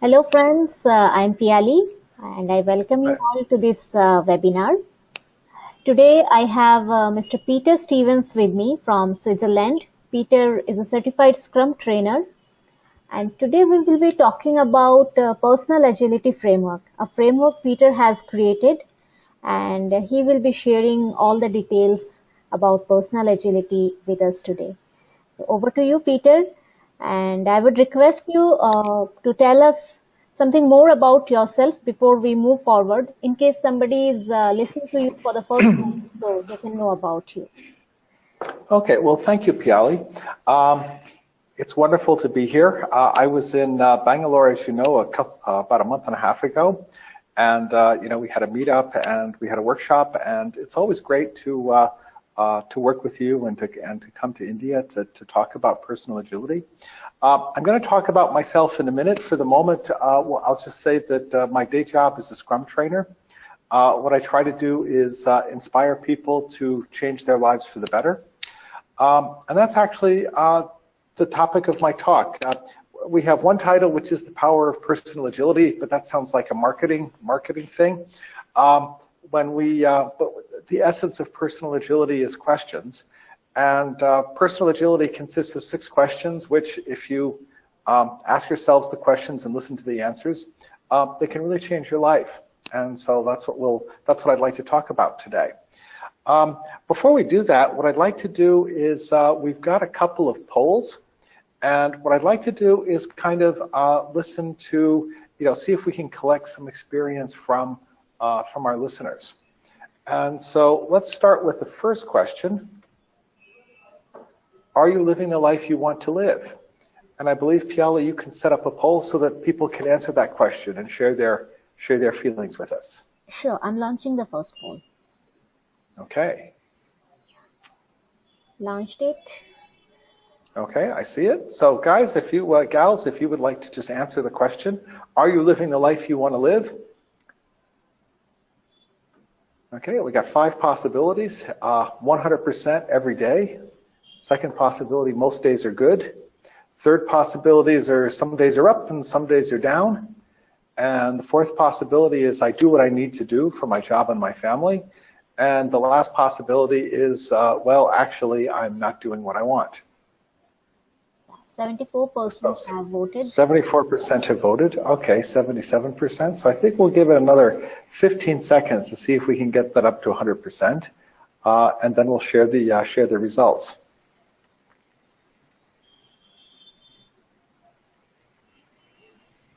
Hello friends, uh, I'm Piali and I welcome you all to this uh, webinar. Today I have uh, Mr. Peter Stevens with me from Switzerland. Peter is a certified Scrum trainer and today we will be talking about uh, personal agility framework, a framework Peter has created and he will be sharing all the details about personal agility with us today. So over to you, Peter. And I would request you uh, to tell us something more about yourself before we move forward, in case somebody is uh, listening to you for the first time, so they can know about you. Okay, well, thank you, Piali. Um, it's wonderful to be here. Uh, I was in uh, Bangalore, as you know, a couple, uh, about a month and a half ago, and uh, you know we had a meetup and we had a workshop, and it's always great to uh, to work with you and to, and to come to India to, to talk about personal agility. Uh, I'm going to talk about myself in a minute. For the moment, uh, well, I'll just say that uh, my day job is a Scrum trainer. Uh, what I try to do is uh, inspire people to change their lives for the better. Um, and that's actually the topic of my talk. we have one title, which is the power of personal agility, but that sounds like a marketing marketing thing. Um, when we, uh, the essence of personal agility is questions. And uh, personal agility consists of six questions, which if you um, ask yourselves the questions and listen to the answers, uh, they can really change your life. And so that's what we'll, that's what I'd like to talk about today. Um, before we do that, what I'd like to do is uh, we've got a couple of polls. And what I'd like to do is kind of uh, listen to, you know, see if we can collect some experience from uh, from our listeners. And so let's start with the first question. Are you living the life you want to live? And I believe, Piali, you can set up a poll so that people can answer that question and share their, share their feelings with us. Sure, I'm launching the first poll. Okay. Launched it. Okay, I see it. So guys, if you, uh, gals, if you would like to just answer the question, are you living the life you want to live? Okay, we got five possibilities. 100% uh, every day. Second possibility, most days are good. Third possibilities are some days are up and some days are down. And the fourth possibility is I do what I need to do for my job and my family. And the last possibility is, uh, well, actually, I'm not doing what I want. 74% have voted. 74% have voted. Okay, 77%. So I think we'll give it another 15 seconds to see if we can get that up to 100%. Uh, and then we'll share the uh, share the results.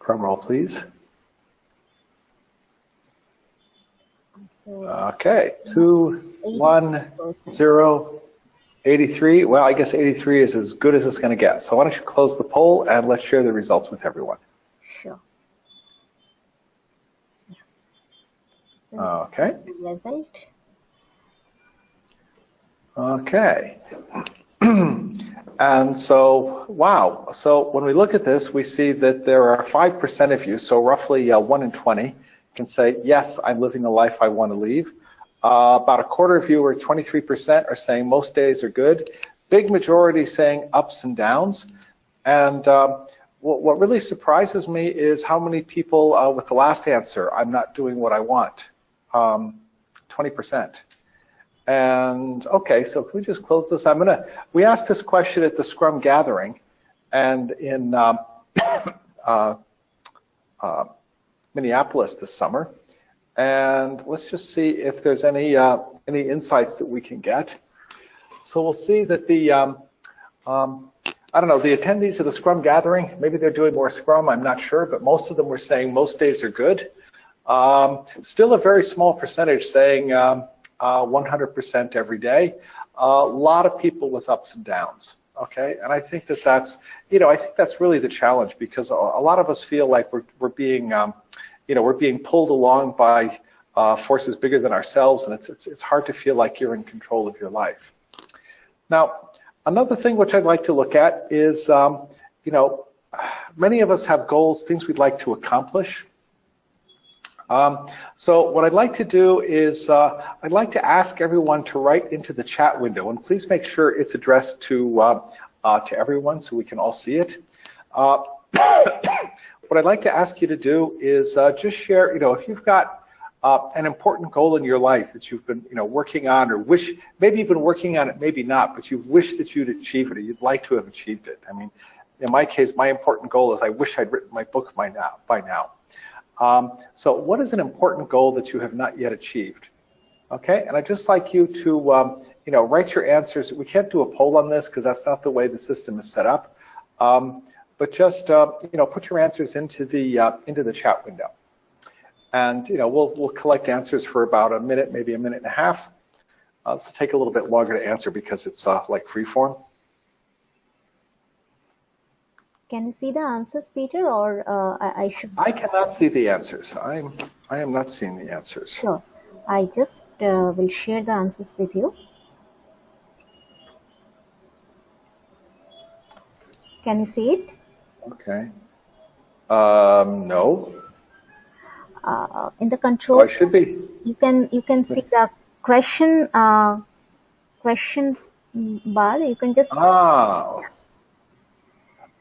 Drum roll, please. Okay, two, one, zero, 83, well, I guess 83 is as good as it's going to get. So why don't you close the poll and let's share the results with everyone. Sure. Yeah. So okay. Result. Okay. and so, wow. So when we look at this, we see that there are 5% of you, so roughly uh, 1 in 20, can say, yes, I'm living the life I want to leave. Uh, about a quarter of you, or 23%, are saying most days are good. Big majority saying ups and downs. And um, what, what, really surprises me is how many people uh, with the last answer, I'm not doing what I want, um, 20%. And okay, so can we just close this? I'm gonna, we asked this question at the Scrum gathering and in um, uh, uh, Minneapolis this summer and let's just see if there's any uh, any insights that we can get. So we'll see that the um, um, I don't know the attendees of the Scrum gathering maybe they're doing more Scrum I'm not sure but most of them were saying most days are good. Um, still a very small percentage saying 100% um, uh, every day. A lot of people with ups and downs. Okay, and I think that that's you know I think that's really the challenge because a, a lot of us feel like we're we're being um, you know, we're being pulled along by uh, forces bigger than ourselves, and it's, it's, it's hard to feel like you're in control of your life. Now, another thing which I'd like to look at is, um, you know, many of us have goals, things we'd like to accomplish. Um, so what I'd like to do is uh, I'd like to ask everyone to write into the chat window, and please make sure it's addressed to uh, uh, to everyone so we can all see it. What I'd like to ask you to do is uh, just share, you know, if you've got uh, an important goal in your life that you've been, you know, working on or wish, maybe you've been working on it, maybe not, but you've wished that you'd achieve it or you'd like to have achieved it. I mean, in my case, my important goal is I wish I'd written my book by now. By now. Um, so what is an important goal that you have not yet achieved? Okay, and I'd just like you to, um, you know, write your answers. We can't do a poll on this because that's not the way the system is set up. Um, but just, uh, you know, put your answers into the, uh, into the chat window. And, you know, we'll, we'll collect answers for about a minute, maybe a minute and a half. Uh, will take a little bit longer to answer because it's uh, like free form. Can you see the answers, Peter, or uh, I, I, should? I cannot see the answers. I'm, I am not seeing the answers. Sure. I just uh, will share the answers with you. Can you see it? Okay. Um, no. Uh, in the control. Oh, I should be. You can you can see the question uh, question bar. You can just. Ah.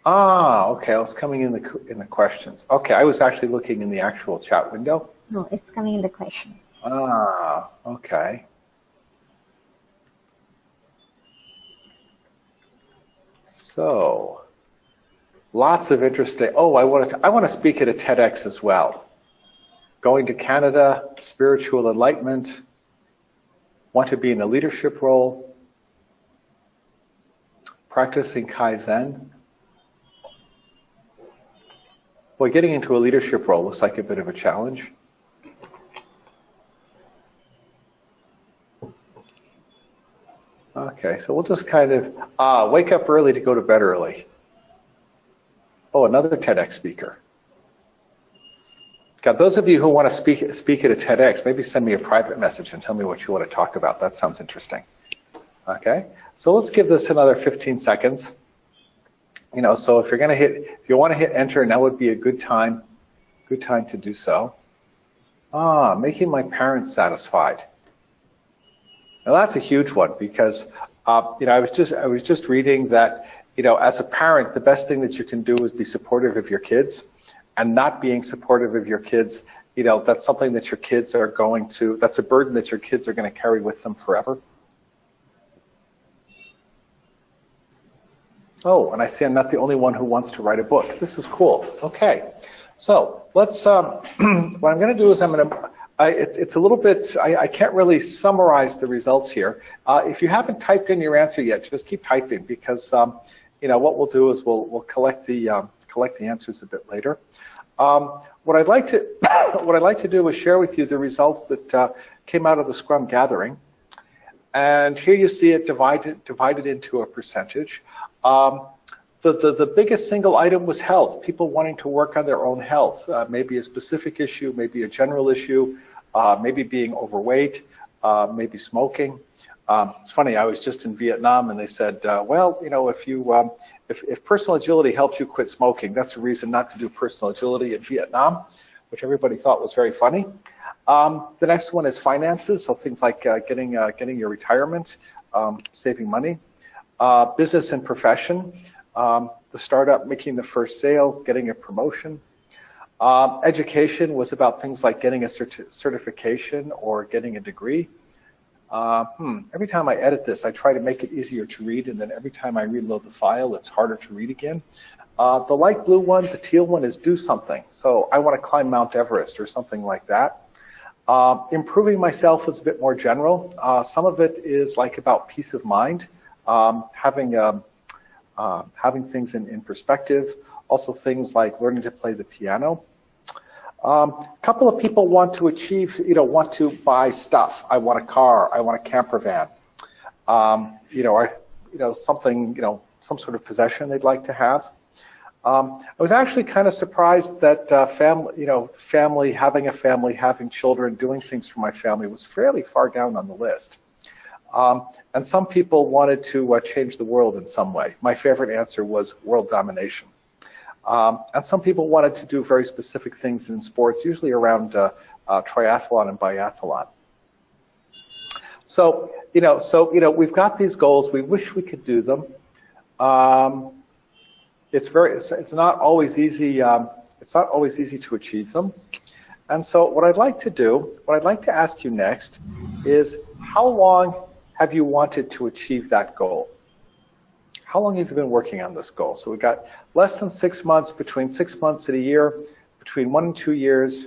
Ah, okay. I was coming in the in the questions. Okay, I was actually looking in the actual chat window. No, it's coming in the question. Ah, okay. So, lots of interesting. Oh, I want to. I want to speak at a TEDx as well. Going to Canada, spiritual enlightenment. Want to be in a leadership role. Practicing Kaizen. Well, getting into a leadership role looks like a bit of a challenge. Okay, so we'll just kind of uh, wake up early to go to bed early. Oh, another TEDx speaker. God, those of you who want to speak speak at a TEDx, maybe send me a private message and tell me what you want to talk about. That sounds interesting. Okay, so let's give this another 15 seconds you know, so if you're going to hit, if you want to hit enter, now would be a good time, good time to do so. Ah, making my parents satisfied. Now that's a huge one because, uh, you know, I was just, I was just reading that, you know, as a parent, the best thing that you can do is be supportive of your kids and not being supportive of your kids, you know, that's something that your kids are going to, that's a burden that your kids are going to carry with them forever. Oh, and I see I'm not the only one who wants to write a book. This is cool. Okay, so let's. Um, what I'm going to do is I'm going to. It's, it's a little bit. I, I, can't really summarize the results here. Uh, if you haven't typed in your answer yet, just keep typing because um, you know what we'll do is we'll we'll collect the um, collect the answers a bit later. Um, what I'd like to what I'd like to do is share with you the results that uh, came out of the Scrum gathering. And here you see it divided divided into a percentage. Um, the, the, the, biggest single item was health, people wanting to work on their own health, uh, maybe a specific issue, maybe a general issue, uh, maybe being overweight, uh, maybe smoking. Um, it's funny, I was just in Vietnam and they said, uh, well, you know, if you, um, if, if personal agility helps you quit smoking, that's a reason not to do personal agility in Vietnam, which everybody thought was very funny. Um, the next one is finances, so things like uh, getting, uh, getting your retirement, um, saving money. Uh, business and profession, um, the startup making the first sale, getting a promotion. Um, education was about things like getting a cert certification or getting a degree. Uh, hmm, every time I edit this, I try to make it easier to read, and then every time I reload the file, it's harder to read again. Uh, the light blue one, the teal one is do something. So I want to climb Mount Everest or something like that. Uh, improving myself is a bit more general. Uh, some of it is like about peace of mind um, having um, uh, having things in, in perspective. Also things like learning to play the piano. A um, couple of people want to achieve, you know, want to buy stuff. I want a car. I want a camper van. Um, you know, or you know something, you know, some sort of possession they'd like to have. Um, I was actually kind of surprised that uh, family, you know, family, having a family, having children, doing things for my family was fairly far down on the list. Um, and some people wanted to uh, change the world in some way. My favorite answer was world domination. Um, and some people wanted to do very specific things in sports, usually around uh, uh, triathlon and biathlon. So, you know, so, you know, we've got these goals. We wish we could do them. Um, it's very, it's, it's, not always easy, um, it's not always easy to achieve them. And so what I'd like to do, what I'd like to ask you next is how long have you wanted to achieve that goal? How long have you been working on this goal? So we've got less than six months, between six months and a year, between one and two years,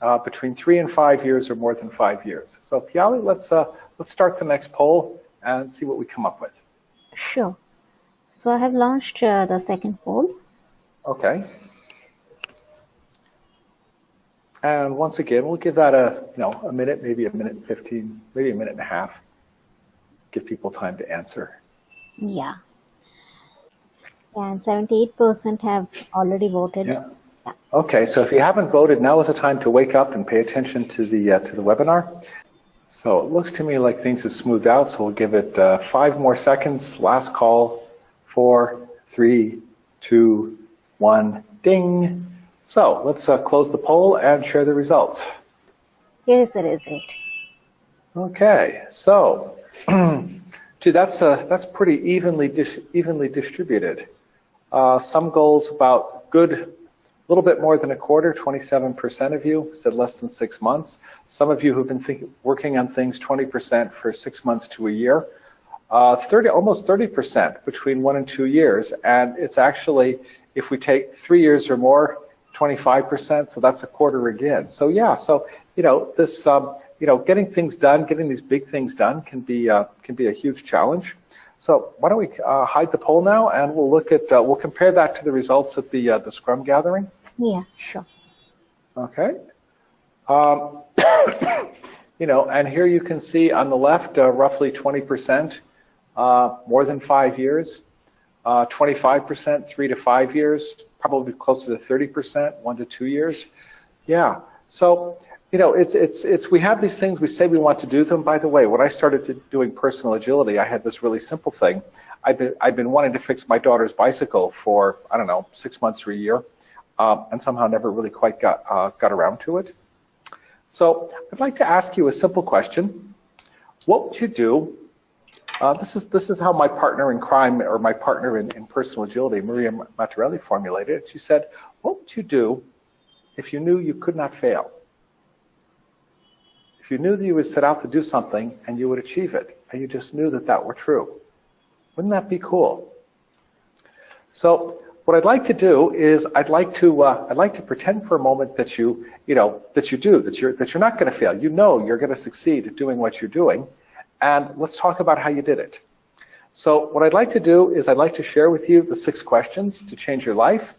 uh, between three and five years, or more than five years. So Piali, let's, uh, let's start the next poll and see what we come up with. Sure. So I have launched uh, the second poll. Okay. And once again, we'll give that a, you know, a minute, maybe a minute and 15, maybe a minute and a half. Give people time to answer. Yeah. And 78% have already voted. Yeah. yeah. Okay, so if you haven't voted, now is the time to wake up and pay attention to the, uh, to the webinar. So it looks to me like things have smoothed out, so we'll give it uh, five more seconds. Last call, four, three, two, one, ding. So let's uh, close the poll and share the results. Here is the result. Okay, so gee, that's uh, that's pretty evenly dis evenly distributed. Uh, some goals about good, a little bit more than a quarter, 27% of you said less than six months. Some of you who've been think, working on things 20% for six months to a year. Uh, 30, almost 30% between one and two years. And it's actually, if we take three years or more, 25%, so that's a quarter again. So yeah, so, you know, this, um, you know, getting things done, getting these big things done can be, uh, can be a huge challenge. So why don't we uh, hide the poll now and we'll look at, uh, we'll compare that to the results at the, uh, the Scrum gathering. Yeah, sure. Okay. Um, you know, and here you can see on the left, uh, roughly 20%, uh, more than five years, 25%, three to five years, probably closer to 30%, one to two years. Yeah. So, you know, it's, it's, it's, we have these things, we say we want to do them. By the way, when I started to doing personal agility, I had this really simple thing. I've been, I've been wanting to fix my daughter's bicycle for, I don't know, six months or a year, um, and somehow never really quite got, uh, got around to it. So I'd like to ask you a simple question. What would you do uh, this is this is how my partner in crime or my partner in, in personal agility, Maria Matarelli, formulated it. She said, "What would you do if you knew you could not fail? You knew that you would set out to do something and you would achieve it, and you just knew that that were true, wouldn't that be cool?" So what I'd like to do is I'd like to uh, I'd like to pretend for a moment that you you know that you do that you're that you're not going to fail. You know you're going to succeed at doing what you're doing and let's talk about how you did it. So what I'd like to do is I'd like to share with you the six questions to change your life.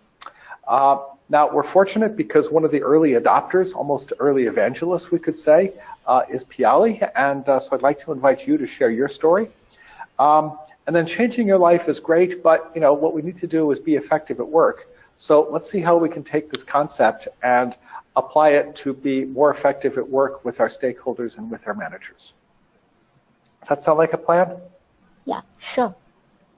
Uh, now, we're fortunate because one of the early adopters, almost early evangelists, we could say, uh, is Piali, and uh, so I'd like to invite you to share your story. Um, and then changing your life is great, but you know what we need to do is be effective at work. So let's see how we can take this concept and apply it to be more effective at work with our stakeholders and with our managers. Does that sound like a plan? Yeah, sure.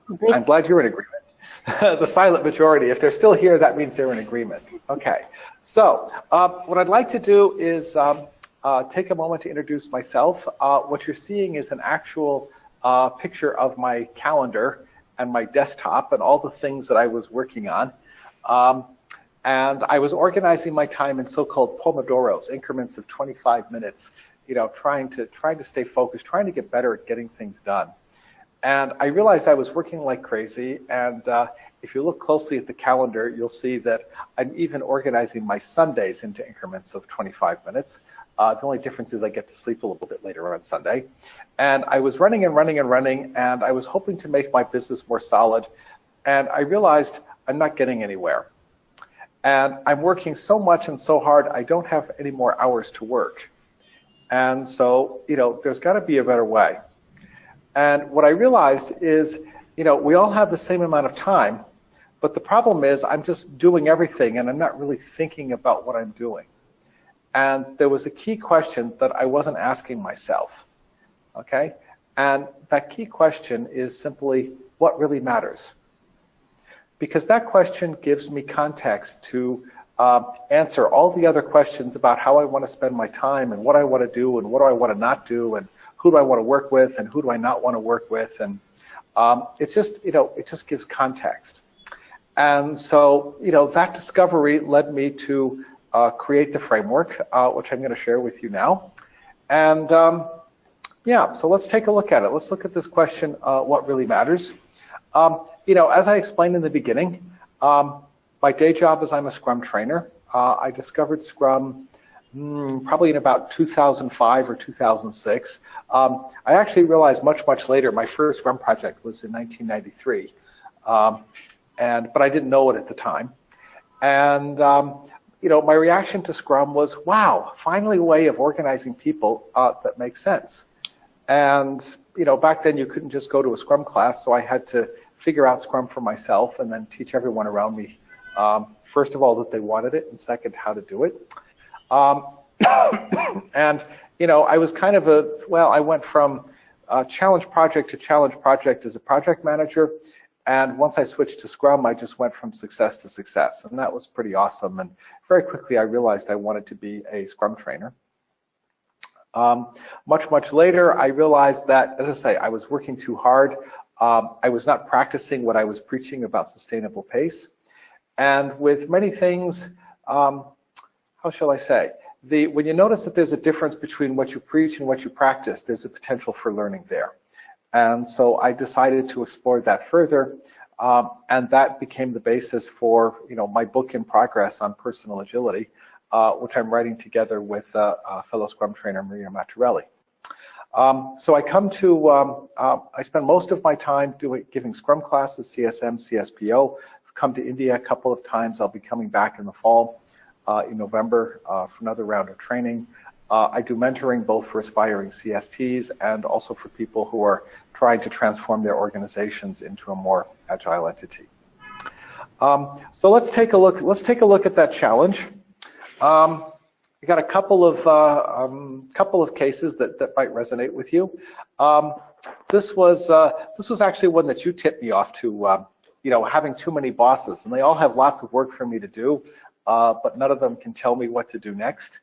Great. I'm glad you're in agreement. the silent majority, if they're still here, that means they're in agreement. Okay. So uh, what I'd like to do is um, uh, take a moment to introduce myself. Uh, what you're seeing is an actual uh, picture of my calendar and my desktop and all the things that I was working on. Um, and I was organizing my time in so-called pomodoros, increments of 25 minutes you know, trying to trying to stay focused, trying to get better at getting things done. And I realized I was working like crazy. And uh, if you look closely at the calendar, you'll see that I'm even organizing my Sundays into increments of 25 minutes. Uh, the only difference is I get to sleep a little bit later on Sunday. And I was running and running and running, and I was hoping to make my business more solid. And I realized I'm not getting anywhere. And I'm working so much and so hard, I don't have any more hours to work. And so, you know, there's got to be a better way. And what I realized is, you know, we all have the same amount of time, but the problem is I'm just doing everything and I'm not really thinking about what I'm doing. And there was a key question that I wasn't asking myself, okay? And that key question is simply, what really matters? Because that question gives me context to uh, answer all the other questions about how I want to spend my time and what I want to do and what do I want to not do and who do I want to work with and who do I not want to work with and um, it's just you know it just gives context And so, you know, that discovery led me to uh, create the framework, uh, which I'm going to share with you now. And um, yeah, so let's take a look at it. Let's look at this question, uh, what really matters. Um, you know, as I explained in the beginning, um, my day job is I'm a Scrum trainer. Uh, I discovered Scrum probably in about 2005 or 2006. Um, I actually realized much, much later, my first Scrum project was in 1993. Um, and, but I didn't know it at the time. And, um, you know, my reaction to Scrum was, wow, finally a way of organizing people uh, that makes sense. And, you know, back then you couldn't just go to a Scrum class, so I had to figure out Scrum for myself and then teach everyone around me, um, first of all, that they wanted it, and second, how to do it. Um, and, you know, I was kind of a, well, I went from challenge project to challenge project as a project manager. And once I switched to Scrum, I just went from success to success. And that was pretty awesome. And very quickly, I realized I wanted to be a Scrum trainer. Um, much, much later, I realized that, as I say, I was working too hard. Um, I was not practicing what I was preaching about sustainable pace. And with many things, um, how shall I say, the, when you notice that there's a difference between what you preach and what you practice, there's a potential for learning there. And so I decided to explore that further, um, and that became the basis for you know my book in progress on personal agility, uh, which I'm writing together with uh, uh, fellow Scrum trainer Maria Matarelli. Um, so I come to, um, uh, I spend most of my time doing giving Scrum classes, CSM, CSPO. I've come to India a couple of times. I'll be coming back in the fall in November uh, for another round of training. Uh, I do mentoring both for aspiring CSTs and also for people who are trying to transform their organizations into a more agile entity. Um, so let's take a look. Let's take a look at that challenge. Um, I got a couple of uh, um, couple of cases that that might resonate with you. Um, this was uh, this was actually one that you tipped me off to. Uh, you know, having too many bosses, and they all have lots of work for me to do, uh, but none of them can tell me what to do next.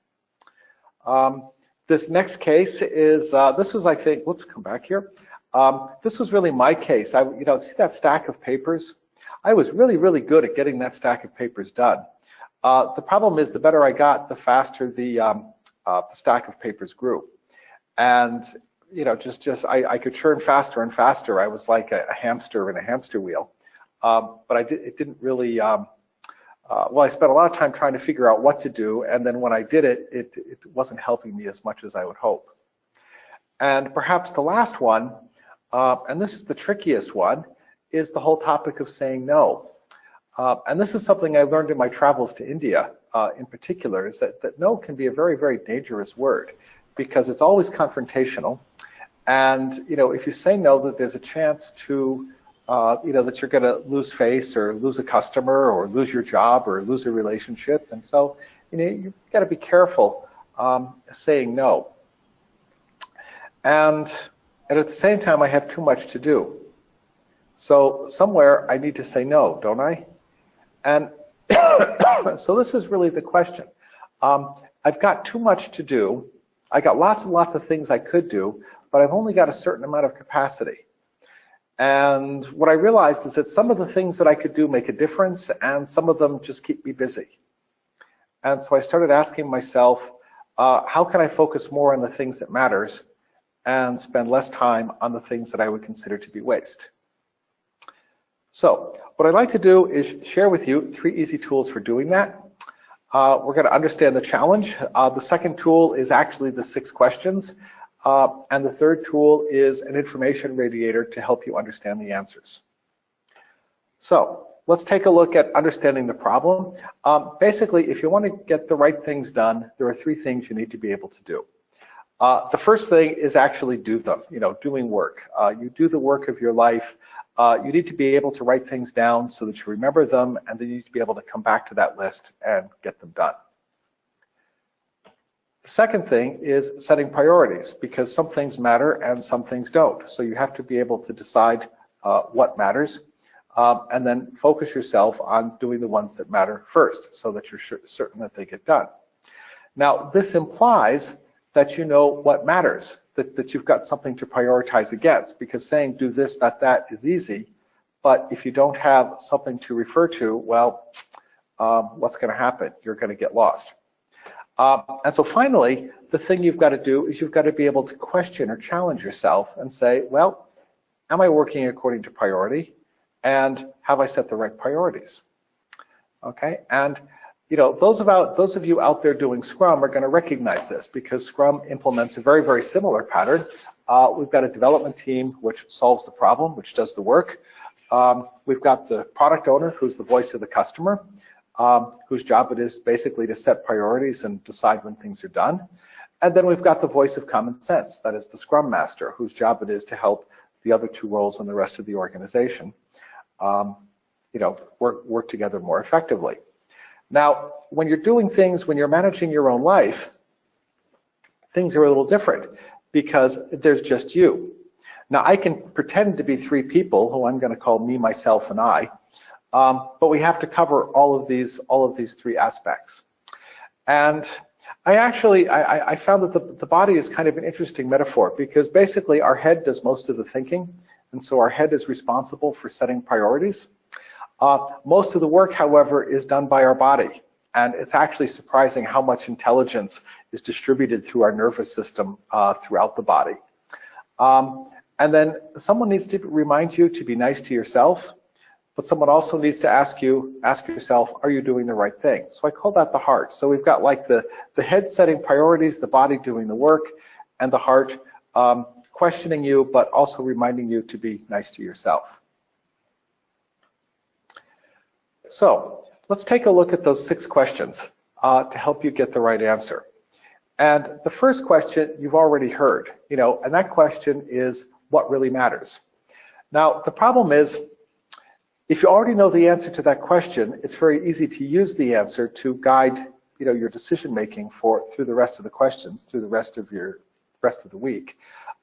Um, this next case is, uh, this was, I think, whoops, come back here. Um, this was really my case. I, you know, see that stack of papers? I was really, really good at getting that stack of papers done. Uh, the problem is the better I got, the faster the, um, uh, the stack of papers grew. And, you know, just, just I, I could churn faster and faster. I was like a, a hamster in a hamster wheel. Um, but I did, it didn't really, um, uh, well, I spent a lot of time trying to figure out what to do, and then when I did it, it, it wasn't helping me as much as I would hope. And perhaps the last one, uh, and this is the trickiest one, is the whole topic of saying no. Uh, and this is something I learned in my travels to India uh, in particular, is that, that no can be a very, very dangerous word because it's always confrontational. And, you know, if you say no, that there's a chance to uh, you know, that you're going to lose face or lose a customer or lose your job or lose a relationship. And so, you know, you've got to be careful um, saying no. And, and at the same time, I have too much to do. So somewhere I need to say no, don't I? And so this is really the question. Um, I've got too much to do. I got lots and lots of things I could do, but I've only got a certain amount of capacity. And what I realized is that some of the things that I could do make a difference and some of them just keep me busy. And so I started asking myself, uh, how can I focus more on the things that matters and spend less time on the things that I would consider to be waste? So what I'd like to do is share with you three easy tools for doing that. Uh, we're going to understand the challenge. Uh, the second tool is actually the six questions. Uh, and the third tool is an information radiator to help you understand the answers. So let's take a look at understanding the problem. Um, basically, if you want to get the right things done, there are three things you need to be able to do. Uh, the first thing is actually do them, you know, doing work. Uh, you do the work of your life. Uh, you need to be able to write things down so that you remember them, and then you need to be able to come back to that list and get them done. The second thing is setting priorities because some things matter and some things don't. So you have to be able to decide uh, what matters um, and then focus yourself on doing the ones that matter first so that you're certain that they get done. Now, this implies that you know what matters, that, that you've got something to prioritize against because saying do this, not that is easy, but if you don't have something to refer to, well, um, what's going to happen? You're going to get lost. Uh, and so finally, the thing you've got to do is you've got to be able to question or challenge yourself and say, well, am I working according to priority? And have I set the right priorities? Okay, and you know, those about those of you out there doing Scrum are going to recognize this because Scrum implements a very, very similar pattern. Uh, we've got a development team which solves the problem, which does the work. Um, we've got the product owner who's the voice of the customer, um, whose job it is basically to set priorities and decide when things are done. And then we've got the voice of common sense, that is the Scrum Master, whose job it is to help the other two roles in the rest of the organization, um, you know, work, work together more effectively. Now, when you're doing things, when you're managing your own life, things are a little different because there's just you. Now, I can pretend to be three people who I'm going to call me, myself, and I, um, but we have to cover all of these, all of these three aspects. And I actually, I, I found that the, the body is kind of an interesting metaphor because basically our head does most of the thinking, and so our head is responsible for setting priorities. Uh, most of the work, however, is done by our body. And it's actually surprising how much intelligence is distributed through our nervous system uh, throughout the body. Um, and then someone needs to remind you to be nice to yourself, but someone also needs to ask you, ask yourself, are you doing the right thing? So I call that the heart. So we've got like the, the head setting priorities, the body doing the work, and the heart um, questioning you, but also reminding you to be nice to yourself. So let's take a look at those six questions uh, to help you get the right answer. And the first question you've already heard, you know, and that question is what really matters. Now, the problem is, if you already know the answer to that question, it's very easy to use the answer to guide, you know, your decision making for through the rest of the questions, through the rest of your rest of the week.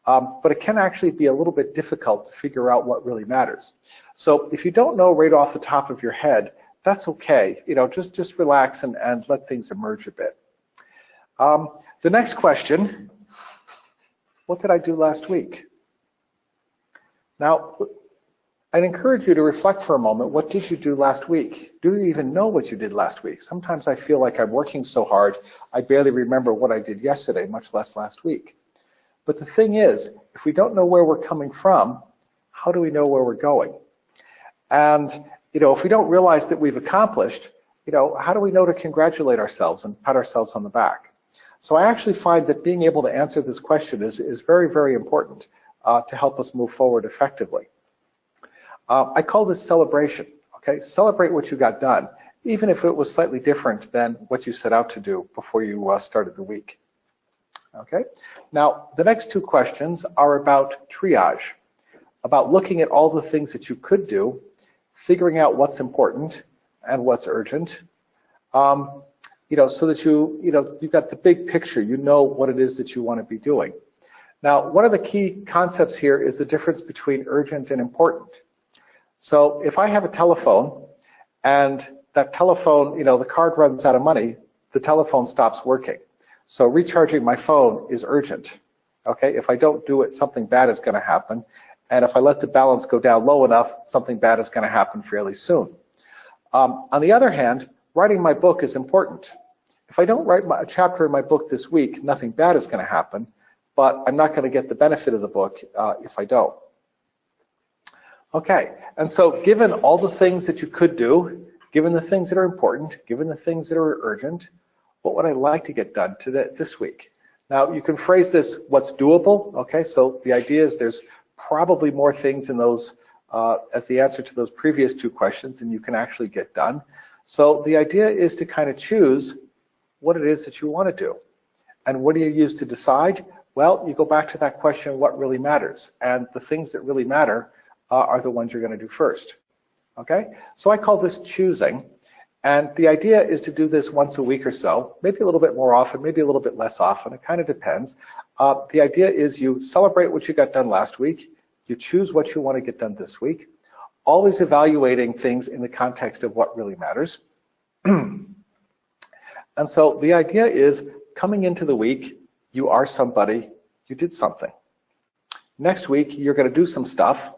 Um, but it can actually be a little bit difficult to figure out what really matters. So if you don't know right off the top of your head that's okay. You know, just, just relax and, and let things emerge a bit. Um, the next question, what did I do last week? Now, I'd encourage you to reflect for a moment, what did you do last week? Do you even know what you did last week? Sometimes I feel like I'm working so hard, I barely remember what I did yesterday, much less last week. But the thing is, if we don't know where we're coming from, how do we know where we're going? And you know, if we don't realize that we've accomplished, you know, how do we know to congratulate ourselves and pat ourselves on the back? So I actually find that being able to answer this question is, is very, very important uh, to help us move forward effectively. Uh, I call this celebration, okay? Celebrate what you got done, even if it was slightly different than what you set out to do before you uh, started the week. Okay, now the next two questions are about triage, about looking at all the things that you could do figuring out what's important and what's urgent, um, you know, so that you, you know, you've got the big picture, you know what it is that you want to be doing. Now, one of the key concepts here is the difference between urgent and important. So if I have a telephone and that telephone, you know, the card runs out of money, the telephone stops working. So recharging my phone is urgent. Okay, if I don't do it, something bad is going to happen. And if I let the balance go down low enough, something bad is going to happen fairly soon. Um, on the other hand, writing my book is important. If I don't write my, a chapter in my book this week, nothing bad is going to happen, but I'm not going to get the benefit of the book uh, if I don't. Okay, and so given all the things that you could do, given the things that are important, given the things that are urgent, what would I like to get done today, this week? Now, you can phrase this, what's doable, okay? So the idea is there's probably more things in those uh, as the answer to those previous two questions than you can actually get done. So the idea is to kind of choose what it is that you want to do. And what do you use to decide? Well, you go back to that question, what really matters? And the things that really matter uh, are the ones you're going to do first. Okay? So I call this choosing. And the idea is to do this once a week or so, maybe a little bit more often, maybe a little bit less often. It kind of depends. Uh, the idea is you celebrate what you got done last week. You choose what you want to get done this week. Always evaluating things in the context of what really matters. and so the idea is coming into the week, you are somebody, you did something. Next week, you're going to do some stuff.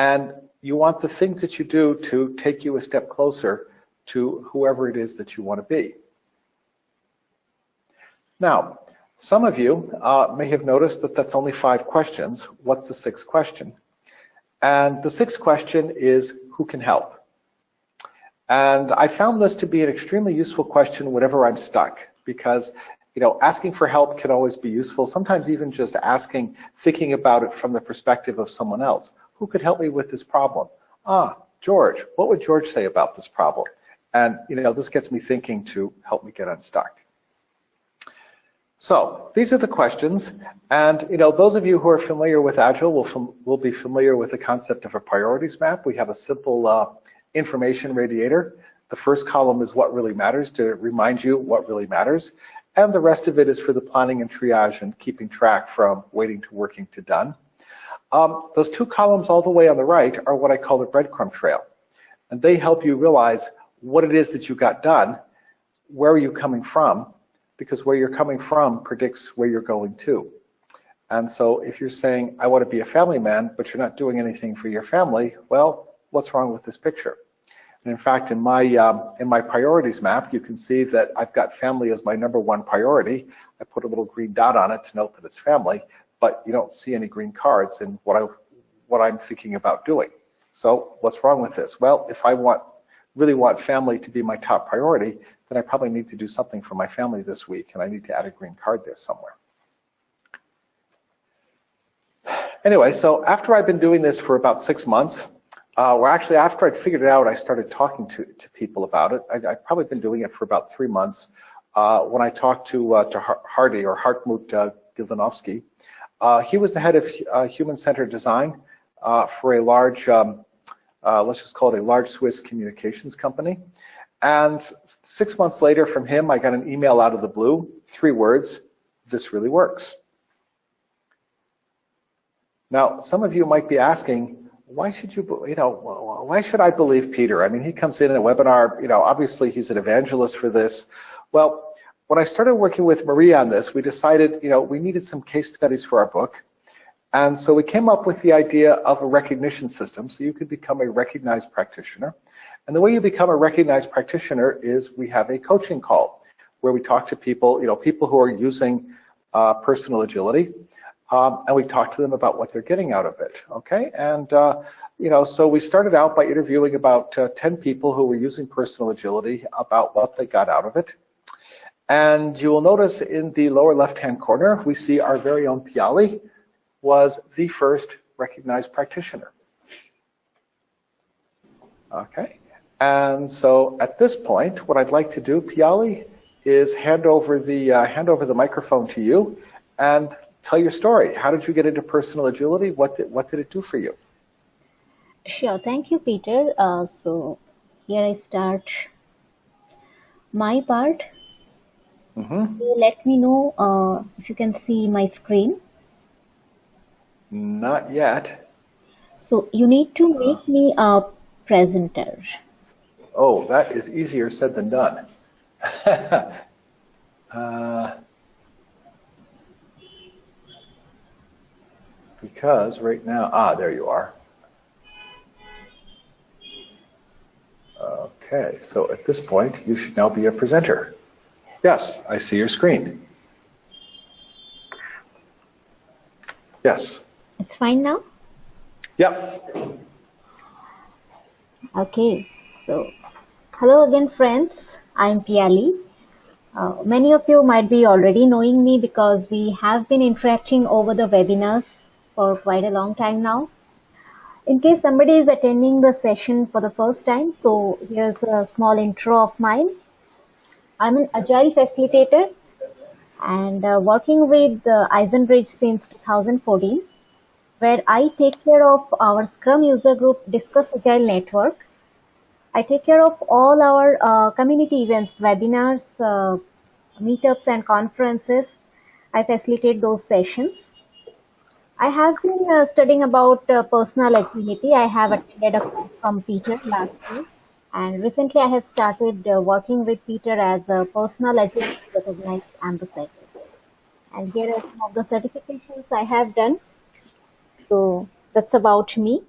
And you want the things that you do to take you a step closer to whoever it is that you want to be. Now, some of you uh, may have noticed that that's only five questions. What's the sixth question? And the sixth question is, who can help? And I found this to be an extremely useful question whenever I'm stuck, because you know, asking for help can always be useful. Sometimes even just asking, thinking about it from the perspective of someone else. Who could help me with this problem? Ah, George, what would George say about this problem? And you know, this gets me thinking to help me get unstuck. So these are the questions, and you know, those of you who are familiar with Agile will, will be familiar with the concept of a priorities map. We have a simple uh, information radiator. The first column is what really matters to remind you what really matters, and the rest of it is for the planning and triage and keeping track from waiting to working to done. Um, those two columns all the way on the right are what I call the breadcrumb trail. And they help you realize what it is that you got done, where are you coming from, because where you're coming from predicts where you're going to. And so if you're saying, I want to be a family man, but you're not doing anything for your family, well, what's wrong with this picture? And in fact, in my, um, in my priorities map, you can see that I've got family as my number one priority. I put a little green dot on it to note that it's family, but you don't see any green cards in what, I, what I'm thinking about doing. So what's wrong with this? Well, if I want really want family to be my top priority, then I probably need to do something for my family this week, and I need to add a green card there somewhere. Anyway, so after I've been doing this for about six months, uh, well, actually, after I'd figured it out, I started talking to, to people about it. I, have probably been doing it for about three months. Uh, when I talked to, uh, to Hardy or Hartmut uh, uh, he was the head of uh, human-centered design uh, for a large, um, uh, let's just call it a large Swiss communications company. And six months later from him, I got an email out of the blue, three words, this really works. Now, some of you might be asking, why should you, you know, why should I believe Peter? I mean, he comes in in a webinar, you know, obviously he's an evangelist for this. Well, when I started working with Maria on this, we decided, you know, we needed some case studies for our book. And so we came up with the idea of a recognition system so you could become a recognized practitioner. And the way you become a recognized practitioner is we have a coaching call where we talk to people, you know, people who are using uh, personal agility, um, and we talk to them about what they're getting out of it, okay? And, uh, you know, so we started out by interviewing about uh, 10 people who were using personal agility about what they got out of it. And you will notice in the lower left-hand corner, we see our very own Piali was the first recognized practitioner. Okay, and so at this point, what I'd like to do, Piali, is hand over the uh, hand over the microphone to you and tell your story. How did you get into personal agility? What did what did it do for you? Sure, thank you, Peter. Uh, so here I start my part Mm-hmm. Let me know uh, if you can see my screen. Not yet. So you need to make me a presenter. Oh, that is easier said than done. uh, because right now, ah, there you are. Okay, so at this point, you should now be a presenter. Yes, I see your screen. Yes. It's fine now? Yep. Okay, so hello again friends, I'm Piali. Uh, many of you might be already knowing me because we have been interacting over the webinars for quite a long time now. In case somebody is attending the session for the first time, so here's a small intro of mine. I'm an agile facilitator and uh, working with uh, Eisenbridge since 2014, where I take care of our Scrum user group Discuss Agile Network. I take care of all our uh, community events, webinars, uh, meetups and conferences. I facilitate those sessions. I have been uh, studying about uh, personal agility. I have attended a course from Peter last year and recently I have started uh, working with Peter as a personal agility recognized ambassador. And here are some of the certifications I have done. So that's about me.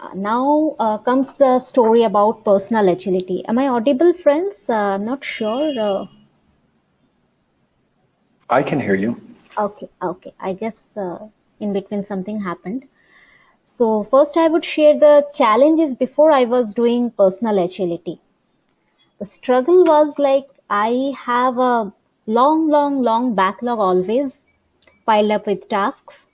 Uh, now uh, comes the story about personal agility. Am I audible, friends? Uh, I'm not sure. Uh. I can hear you. Okay, okay. I guess uh, in between something happened. So first I would share the challenges before I was doing personal agility. The struggle was like I have a long, long, long backlog always piled up with tasks.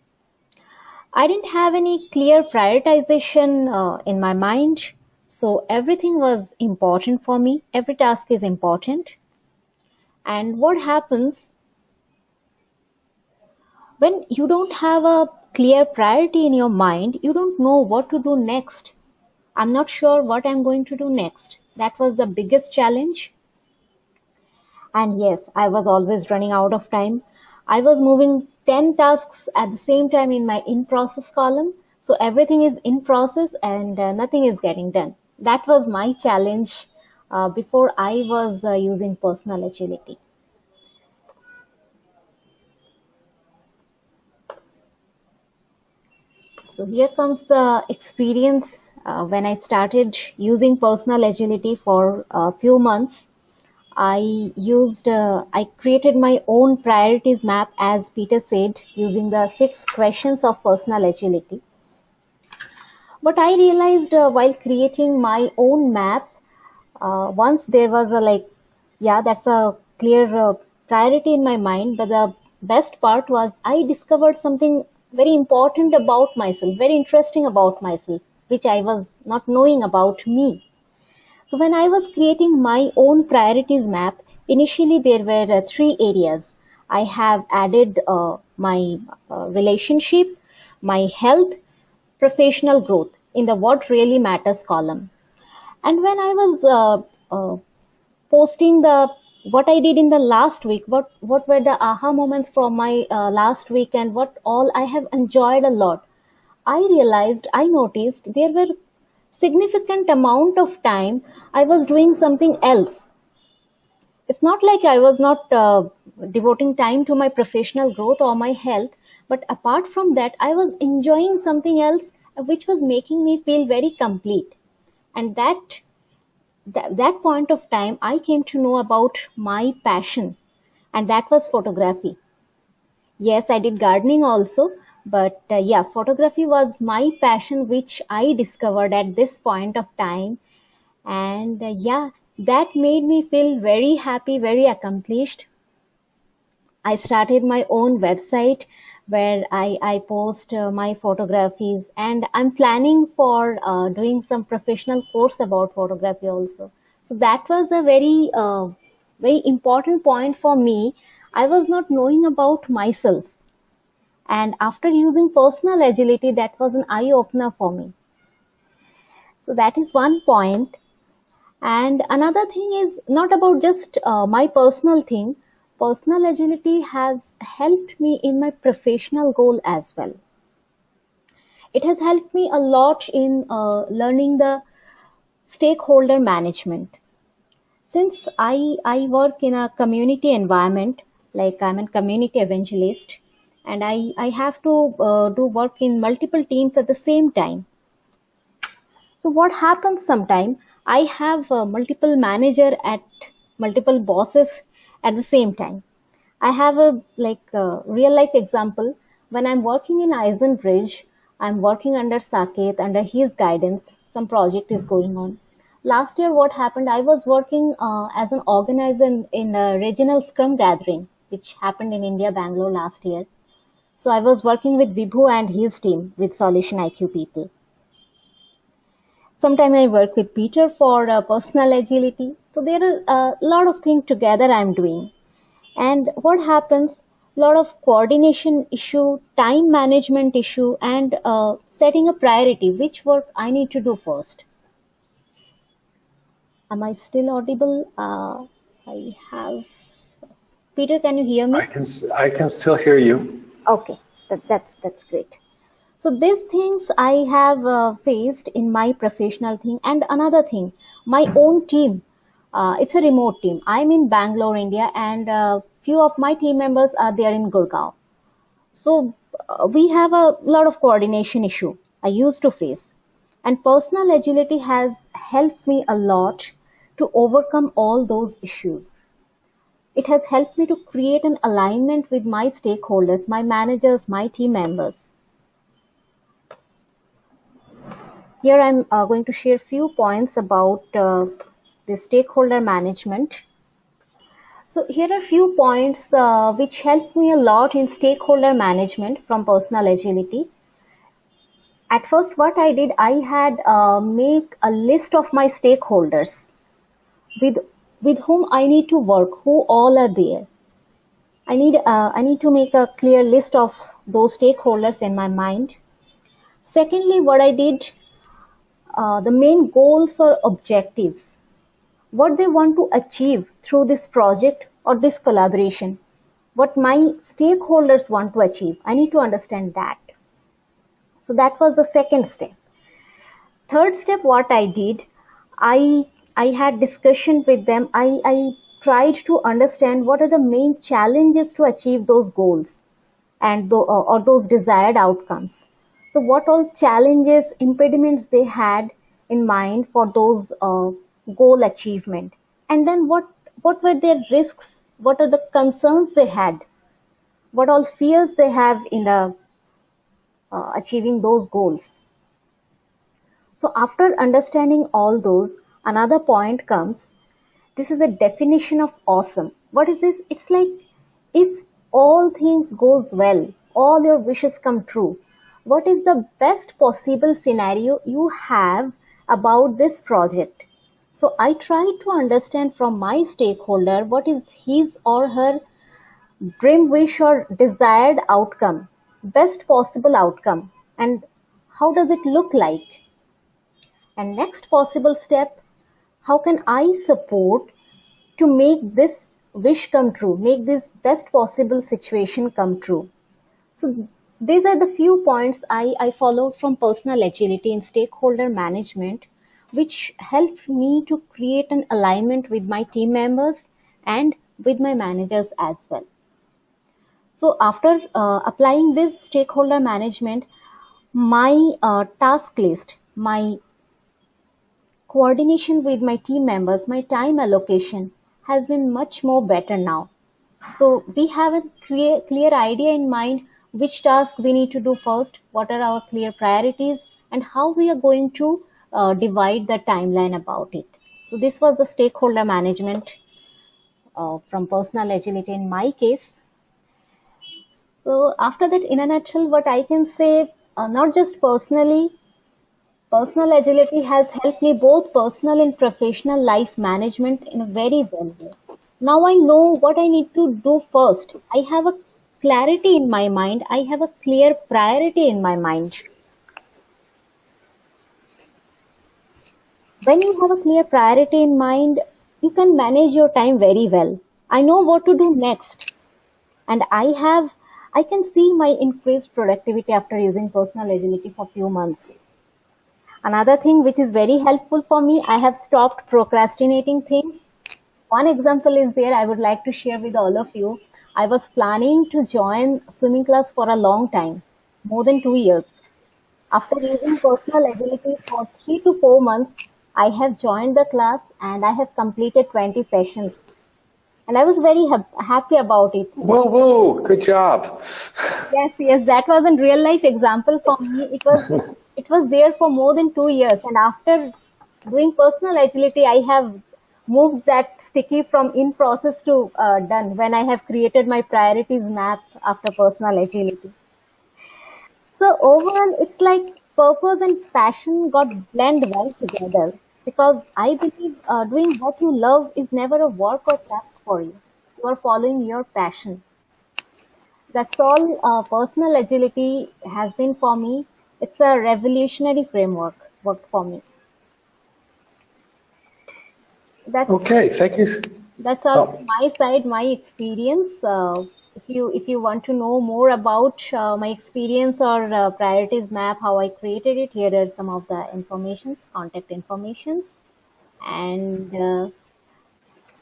I didn't have any clear prioritization uh, in my mind. So everything was important for me. Every task is important. And what happens when you don't have a clear priority in your mind, you don't know what to do next. I'm not sure what I'm going to do next. That was the biggest challenge. And yes, I was always running out of time. I was moving 10 tasks at the same time in my in process column. So everything is in process and uh, nothing is getting done. That was my challenge uh, before I was uh, using personal agility. So here comes the experience uh, when I started using personal agility for a few months. I used, uh, I created my own priorities map as Peter said using the six questions of personal agility. But I realized uh, while creating my own map, uh, once there was a like, yeah, that's a clear uh, priority in my mind. But the best part was I discovered something very important about myself, very interesting about myself, which I was not knowing about me. So when I was creating my own priorities map, initially there were uh, three areas. I have added uh, my uh, relationship, my health, professional growth in the what really matters column. And when I was uh, uh, posting the what I did in the last week, what what were the aha moments from my uh, last week, and what all I have enjoyed a lot. I realized, I noticed there were significant amount of time I was doing something else. It's not like I was not uh, devoting time to my professional growth or my health, but apart from that, I was enjoying something else which was making me feel very complete. And that that, that point of time, I came to know about my passion, and that was photography. Yes, I did gardening also, but uh, yeah, photography was my passion, which I discovered at this point of time. And uh, yeah, that made me feel very happy, very accomplished. I started my own website where I, I post uh, my photographies and I'm planning for uh, doing some professional course about photography also. So that was a very, uh, very important point for me. I was not knowing about myself. And after using personal agility, that was an eye opener for me. So that is one point. And another thing is not about just uh, my personal thing. Personal agility has helped me in my professional goal as well. It has helped me a lot in uh, learning the stakeholder management. Since I, I work in a community environment, like I'm a community evangelist, and I, I have to uh, do work in multiple teams at the same time. So what happens sometime, I have uh, multiple manager at multiple bosses at the same time. I have a like a real life example. When I'm working in iZenBridge, I'm working under Saket, under his guidance. Some project is going on. Last year, what happened? I was working uh, as an organizer in, in a regional Scrum gathering, which happened in India, Bangalore last year. So I was working with Vibhu and his team with Solution IQ people. Sometimes I work with Peter for uh, personal agility. So there are a lot of things together I'm doing. And what happens? A lot of coordination issue, time management issue, and uh, setting a priority. Which work I need to do first? Am I still audible? Uh, I have. Peter, can you hear me? I can I can still hear you. Okay, that, that's that's great. So these things I have uh, faced in my professional thing, and another thing, my own team. Uh, it's a remote team. I'm in Bangalore, India, and uh, few of my team members are there in Gurgaon. So uh, we have a lot of coordination issue I used to face, And personal agility has helped me a lot to overcome all those issues. It has helped me to create an alignment with my stakeholders, my managers, my team members. Here I'm uh, going to share few points about uh, the stakeholder management. So here are a few points uh, which helped me a lot in stakeholder management from personal agility. At first, what I did, I had uh, make a list of my stakeholders with with whom I need to work, who all are there. I need uh, I need to make a clear list of those stakeholders in my mind. Secondly, what I did, uh, the main goals or objectives, what they want to achieve through this project or this collaboration, what my stakeholders want to achieve. I need to understand that. So that was the second step. Third step, what I did, I I had discussion with them. I, I tried to understand what are the main challenges to achieve those goals and the, uh, or those desired outcomes. So what all challenges, impediments they had in mind for those uh, goal achievement, and then what what were their risks? What are the concerns they had? What all fears they have in uh, achieving those goals? So after understanding all those, another point comes this is a definition of awesome what is this it's like if all things goes well all your wishes come true what is the best possible scenario you have about this project so i try to understand from my stakeholder what is his or her dream wish or desired outcome best possible outcome and how does it look like and next possible step how can I support to make this wish come true, make this best possible situation come true. So these are the few points I, I followed from personal agility in stakeholder management, which helped me to create an alignment with my team members and with my managers as well. So after uh, applying this stakeholder management, my uh, task list, my coordination with my team members, my time allocation has been much more better now. So we have a clear, clear idea in mind which task we need to do first, what are our clear priorities, and how we are going to uh, divide the timeline about it. So this was the stakeholder management uh, from personal agility in my case. So after that, in a nutshell, what I can say, uh, not just personally, Personal agility has helped me both personal and professional life management in a very well way. Now I know what I need to do first. I have a clarity in my mind. I have a clear priority in my mind. When you have a clear priority in mind, you can manage your time very well. I know what to do next. And I have, I can see my increased productivity after using personal agility for few months. Another thing which is very helpful for me, I have stopped procrastinating things. One example is there I would like to share with all of you. I was planning to join swimming class for a long time, more than two years. After using personal agility for three to four months, I have joined the class and I have completed 20 sessions. And I was very ha- happy about it. Woo woo! Good job. Yes, yes, that was a real life example for me. It was it was there for more than two years and after doing personal agility i have moved that sticky from in process to uh, done when i have created my priorities map after personal agility so overall it's like purpose and passion got blend well together because i believe uh, doing what you love is never a work or task for you you are following your passion that's all uh, personal agility has been for me it's a revolutionary framework worked for me. That's Okay, thank you. that's all Oh, my side, my experience. Uh, if you if you want to know more about uh, my experience or uh, priorities map, how I created it, here are some of the informations, contact informations, and uh,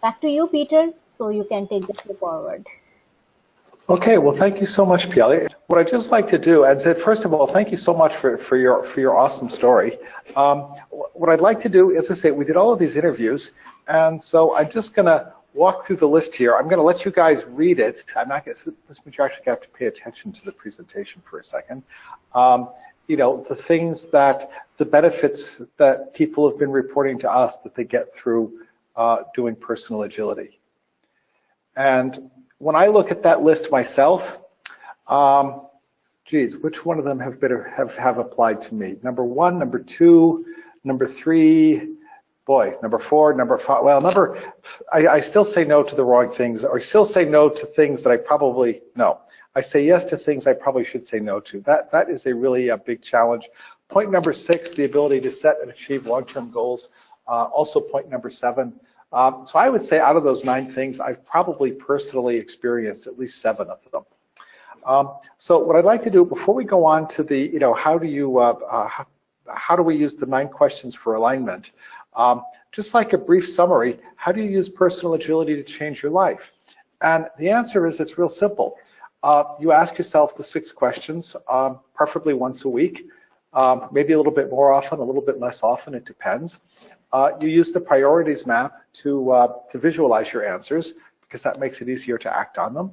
back to you, Peter. So you can take this forward. Okay, well, thank you so much, Piali. What I'd just like to do, and said, first of all, thank you so much for, for your for your awesome story. Um, what I'd like to do, as I say, we did all of these interviews, and so I'm just to walk through the list here. I'm going to let you guys read it. I'm not going to, this means you actually have to pay attention to the presentation for a second. Um, you know, the things that, the benefits that people have been reporting to us that they get through uh, doing personal agility. And when I look at that list myself, um, geez, which one of them have, been, have, have applied to me? Number one, number two, number three, boy, number four, number five, well, number, I, I still say no to the wrong things, or still say no to things that I probably, no. I say yes to things I probably should say no to. That, that is a really a big challenge. Point number six, the ability to set and achieve long-term goals. Uh, also point number seven, um, so I would say out of those nine things, I've probably personally experienced at least seven of them. Um, so what I'd like to do before we go on to the, you know, how do you, uh, uh, how, how, do we use the nine questions for alignment? Um, just like a brief summary, how do you use personal agility to change your life? And the answer is it's real simple. Uh, you ask yourself the six questions, um, preferably once a week, um, maybe a little bit more often, a little bit less often, it depends. Uh, you use the priorities map to, uh, to visualize your answers because that makes it easier to act on them.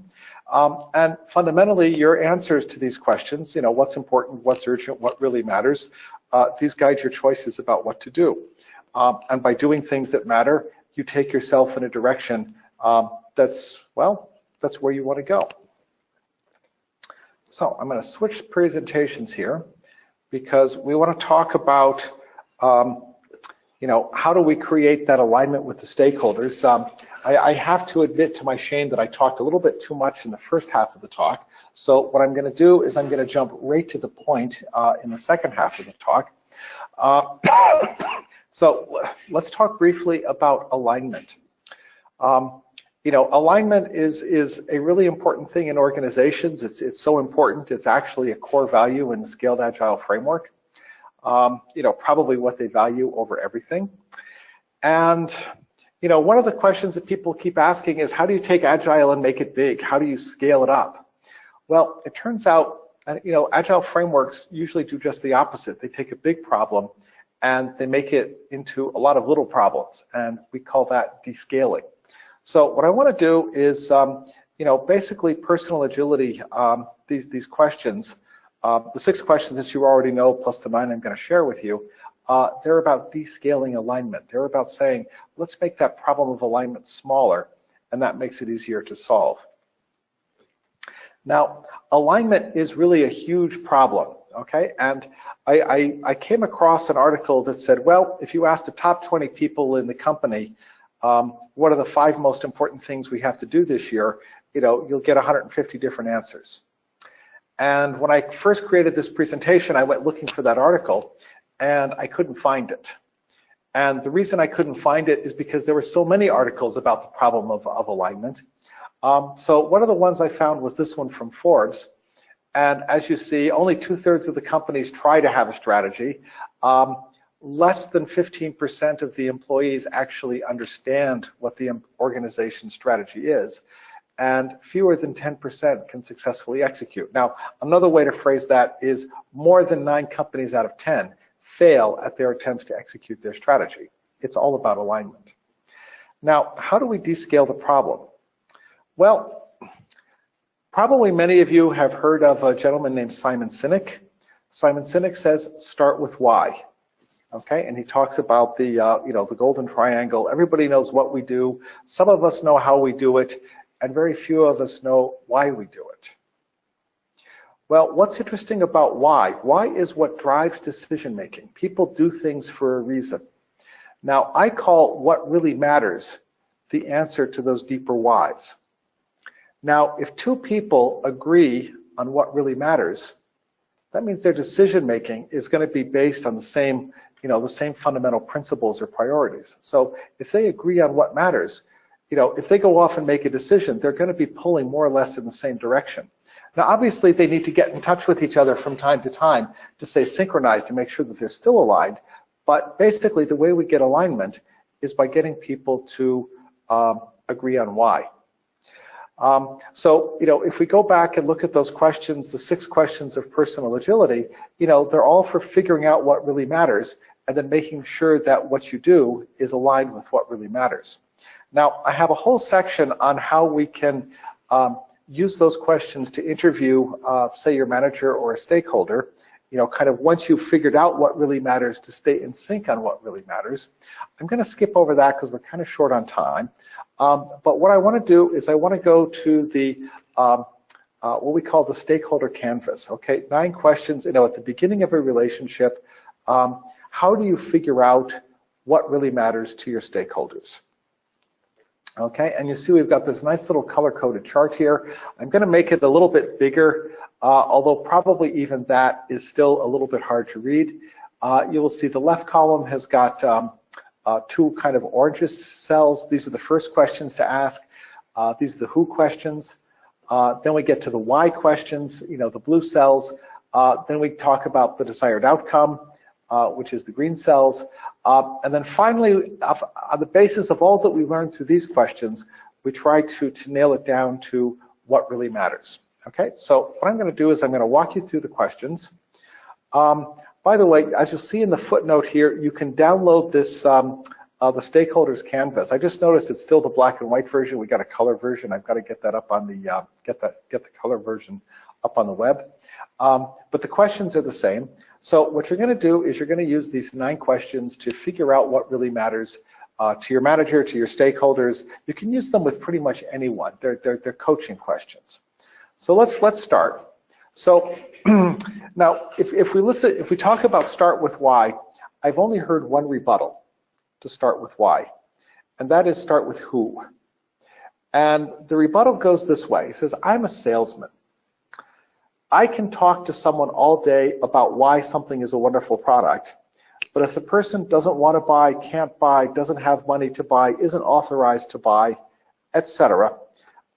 Um, and fundamentally, your answers to these questions, you know, what's important, what's urgent, what really matters, uh, these guide your choices about what to do. Um, and by doing things that matter, you take yourself in a direction um, that's, well, that's where you want to go. So I'm going to switch presentations here because we want to talk about um, you know, how do we create that alignment with the stakeholders? Um, I, I, have to admit to my shame that I talked a little bit too much in the first half of the talk. So what I'm going to do is I'm going to jump right to the point uh, in the second half of the talk. Uh, so let's talk briefly about alignment. Um, you know, alignment is is a really important thing in organizations. It's it's so important. It's actually a core value in the Scaled Agile framework um, you know, probably what they value over everything. And, you know, one of the questions that people keep asking is how do you take Agile and make it big? How do you scale it up? Well, it turns out, you know, Agile frameworks usually do just the opposite. They take a big problem and they make it into a lot of little problems. And we call that descaling. So what I want to do is, um, you know, basically personal agility, um, these, these questions, uh, the six questions that you already know, plus the nine I'm going to share with you, uh, they're about descaling alignment. They're about saying, let's make that problem of alignment smaller, and that makes it easier to solve. Now, alignment is really a huge problem, okay? And I, I, I came across an article that said, well, if you ask the top 20 people in the company, um, what are the five most important things we have to do this year, you know, you'll get 150 different answers. And when I first created this presentation, I went looking for that article and I couldn't find it. And the reason I couldn't find it is because there were so many articles about the problem of, of alignment. Um, so one of the ones I found was this one from Forbes. And as you see, only two thirds of the companies try to have a strategy. Um, less than 15% of the employees actually understand what the organization's strategy is and fewer than 10% can successfully execute. Now, another way to phrase that is more than nine companies out of 10 fail at their attempts to execute their strategy. It's all about alignment. Now, how do we descale the problem? Well, probably many of you have heard of a gentleman named Simon Sinek. Simon Sinek says, start with why. Okay, and he talks about the, uh, you know, the golden triangle. Everybody knows what we do. Some of us know how we do it, and very few of us know why we do it. Well, what's interesting about why? Why is what drives decision making. People do things for a reason. Now, I call what really matters the answer to those deeper whys. Now, if two people agree on what really matters, that means their decision making is going to be based on the same, you know, the same fundamental principles or priorities. So if they agree on what matters, you know, if they go off and make a decision, they're going to be pulling more or less in the same direction. Now, obviously, they need to get in touch with each other from time to time to stay synchronized to make sure that they're still aligned. But basically, the way we get alignment is by getting people to um, agree on why. Um, so, you know, if we go back and look at those questions, the six questions of personal agility, you know, they're all for figuring out what really matters and then making sure that what you do is aligned with what really matters. Now, I have a whole section on how we can um, use those questions to interview, uh, say, your manager or a stakeholder, you know, kind of once you've figured out what really matters to stay in sync on what really matters. I'm going to skip over that because we're kind of short on time. Um, but what I want to do is I want to go to the um, uh, what we call the stakeholder canvas. Okay, nine questions. You know, at the beginning of a relationship, um, how do you figure out what really matters to your stakeholders? Okay, and you see we've got this nice little color-coded chart here. I'm going to make it a little bit bigger, uh, although probably even that is still a little bit hard to read. Uh, you will see the left column has got um, uh, two kind of orangish cells. These are the first questions to ask. Uh, these are the who questions. Uh, then we get to the why questions, you know, the blue cells. Uh, then we talk about the desired outcome, which is the green cells. Um, and then finally, on the basis of all that we learned through these questions, we try to, to nail it down to what really matters. Okay, so what I'm going to do is I'm going to walk you through the questions. Um, by the way, as you'll see in the footnote here, you can download this, um, uh, the stakeholders canvas. I just noticed it's still the black and white version. We got a color version. I've got to get that up on the, uh, get that, get the color version up on the web. Um, but the questions are the same. So what you're going to do is you're going to use these nine questions to figure out what really matters uh, to your manager, to your stakeholders. You can use them with pretty much anyone. They're, they're, they're coaching questions. So let's, let's start. So now, if, if we listen, if we talk about start with why, I've only heard one rebuttal to start with why, and that is start with who. And the rebuttal goes this way. He says, I'm a salesman. I can talk to someone all day about why something is a wonderful product, but if the person doesn't want to buy, can't buy, doesn't have money to buy, isn't authorized to buy, etc.,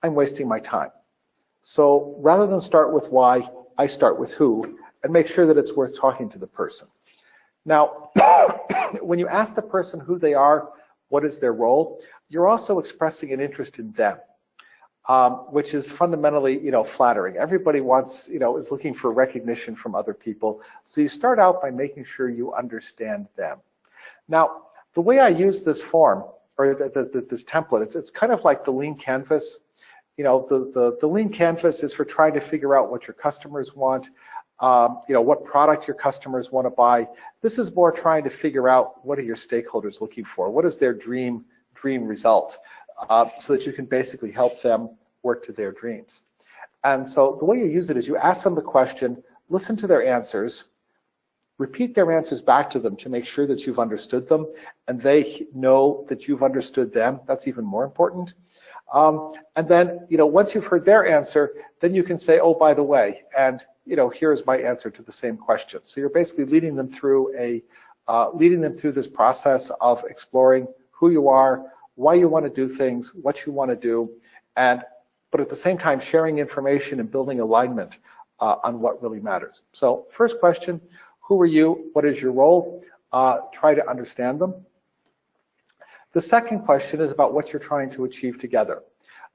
I'm wasting my time. So rather than start with why, I start with who and make sure that it's worth talking to the person. Now, when you ask the person who they are, what is their role, you're also expressing an interest in them um, which is fundamentally, you know, flattering. Everybody wants, you know, is looking for recognition from other people. So you start out by making sure you understand them. Now, the way I use this form, or the, the, the, this template, it's, it's kind of like the lean canvas. You know, the, the, the lean canvas is for trying to figure out what your customers want, um, you know, what product your customers want to buy. This is more trying to figure out what are your stakeholders looking for? What is their dream, dream result? uh, so that you can basically help them work to their dreams. And so the way you use it is you ask them the question, listen to their answers, repeat their answers back to them to make sure that you've understood them and they know that you've understood them. That's even more important. Um, and then, you know, once you've heard their answer, then you can say, oh, by the way, and, you know, here's my answer to the same question. So you're basically leading them through a, uh, leading them through this process of exploring who you are, why you want to do things, what you want to do, and but at the same time sharing information and building alignment uh, on what really matters. So first question, who are you? What is your role? Uh, try to understand them. The second question is about what you're trying to achieve together.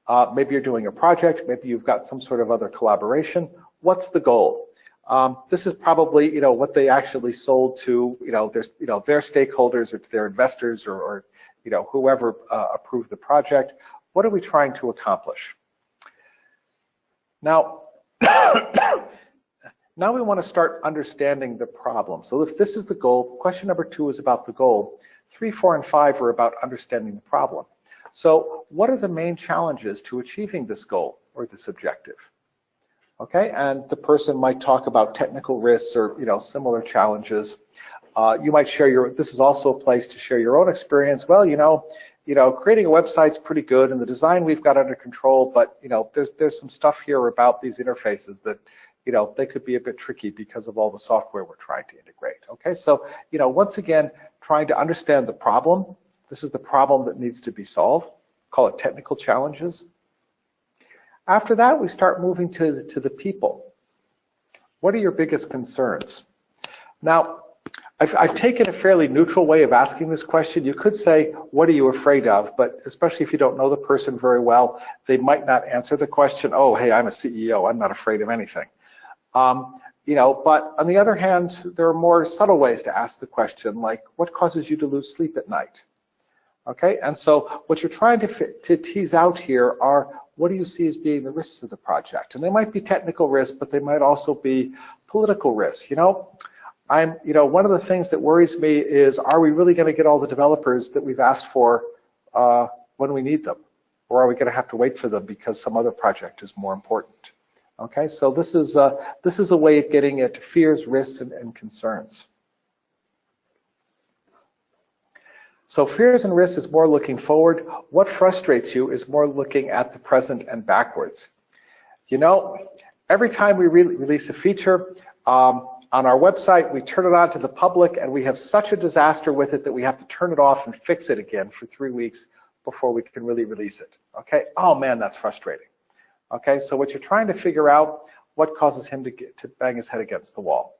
Uh, maybe you're doing a project, maybe you've got some sort of other collaboration. What's the goal? Um, this is probably, you know, what they actually sold to, you know, their, you know, their stakeholders or to their investors or, or you know, whoever uh, approved the project. What are we trying to accomplish? Now, now we want to start understanding the problem. So if this is the goal, question number two is about the goal. Three, four, and five are about understanding the problem. So what are the main challenges to achieving this goal or this objective? Okay, and the person might talk about technical risks or you know similar challenges. Uh, you might share your, this is also a place to share your own experience. Well, you know, you know, creating a website's pretty good and the design we've got under control, but you know, there's there's some stuff here about these interfaces that, you know, they could be a bit tricky because of all the software we're trying to integrate. Okay, so you know, once again, trying to understand the problem. This is the problem that needs to be solved. Call it technical challenges. After that, we start moving to the, to the people. What are your biggest concerns? Now, I've, I've, taken a fairly neutral way of asking this question. You could say, what are you afraid of? But especially if you don't know the person very well, they might not answer the question, oh, hey, I'm a CEO, I'm not afraid of anything. Um, you know, but on the other hand, there are more subtle ways to ask the question, like what causes you to lose sleep at night? Okay, and so what you're trying to, to tease out here are what do you see as being the risks of the project? And they might be technical risks, but they might also be political risks. You know, I'm, you know, one of the things that worries me is, are we really going to get all the developers that we've asked for uh, when we need them? Or are we going to have to wait for them because some other project is more important? Okay, so this is, uh, this is a way of getting at fears, risks, and, and concerns. So fears and risks is more looking forward. What frustrates you is more looking at the present and backwards. You know, every time we re release a feature, um, on our website, we turn it on to the public, and we have such a disaster with it that we have to turn it off and fix it again for three weeks before we can really release it. Okay? Oh man, that's frustrating. Okay, so what you're trying to figure out, what causes him to, get, to bang his head against the wall.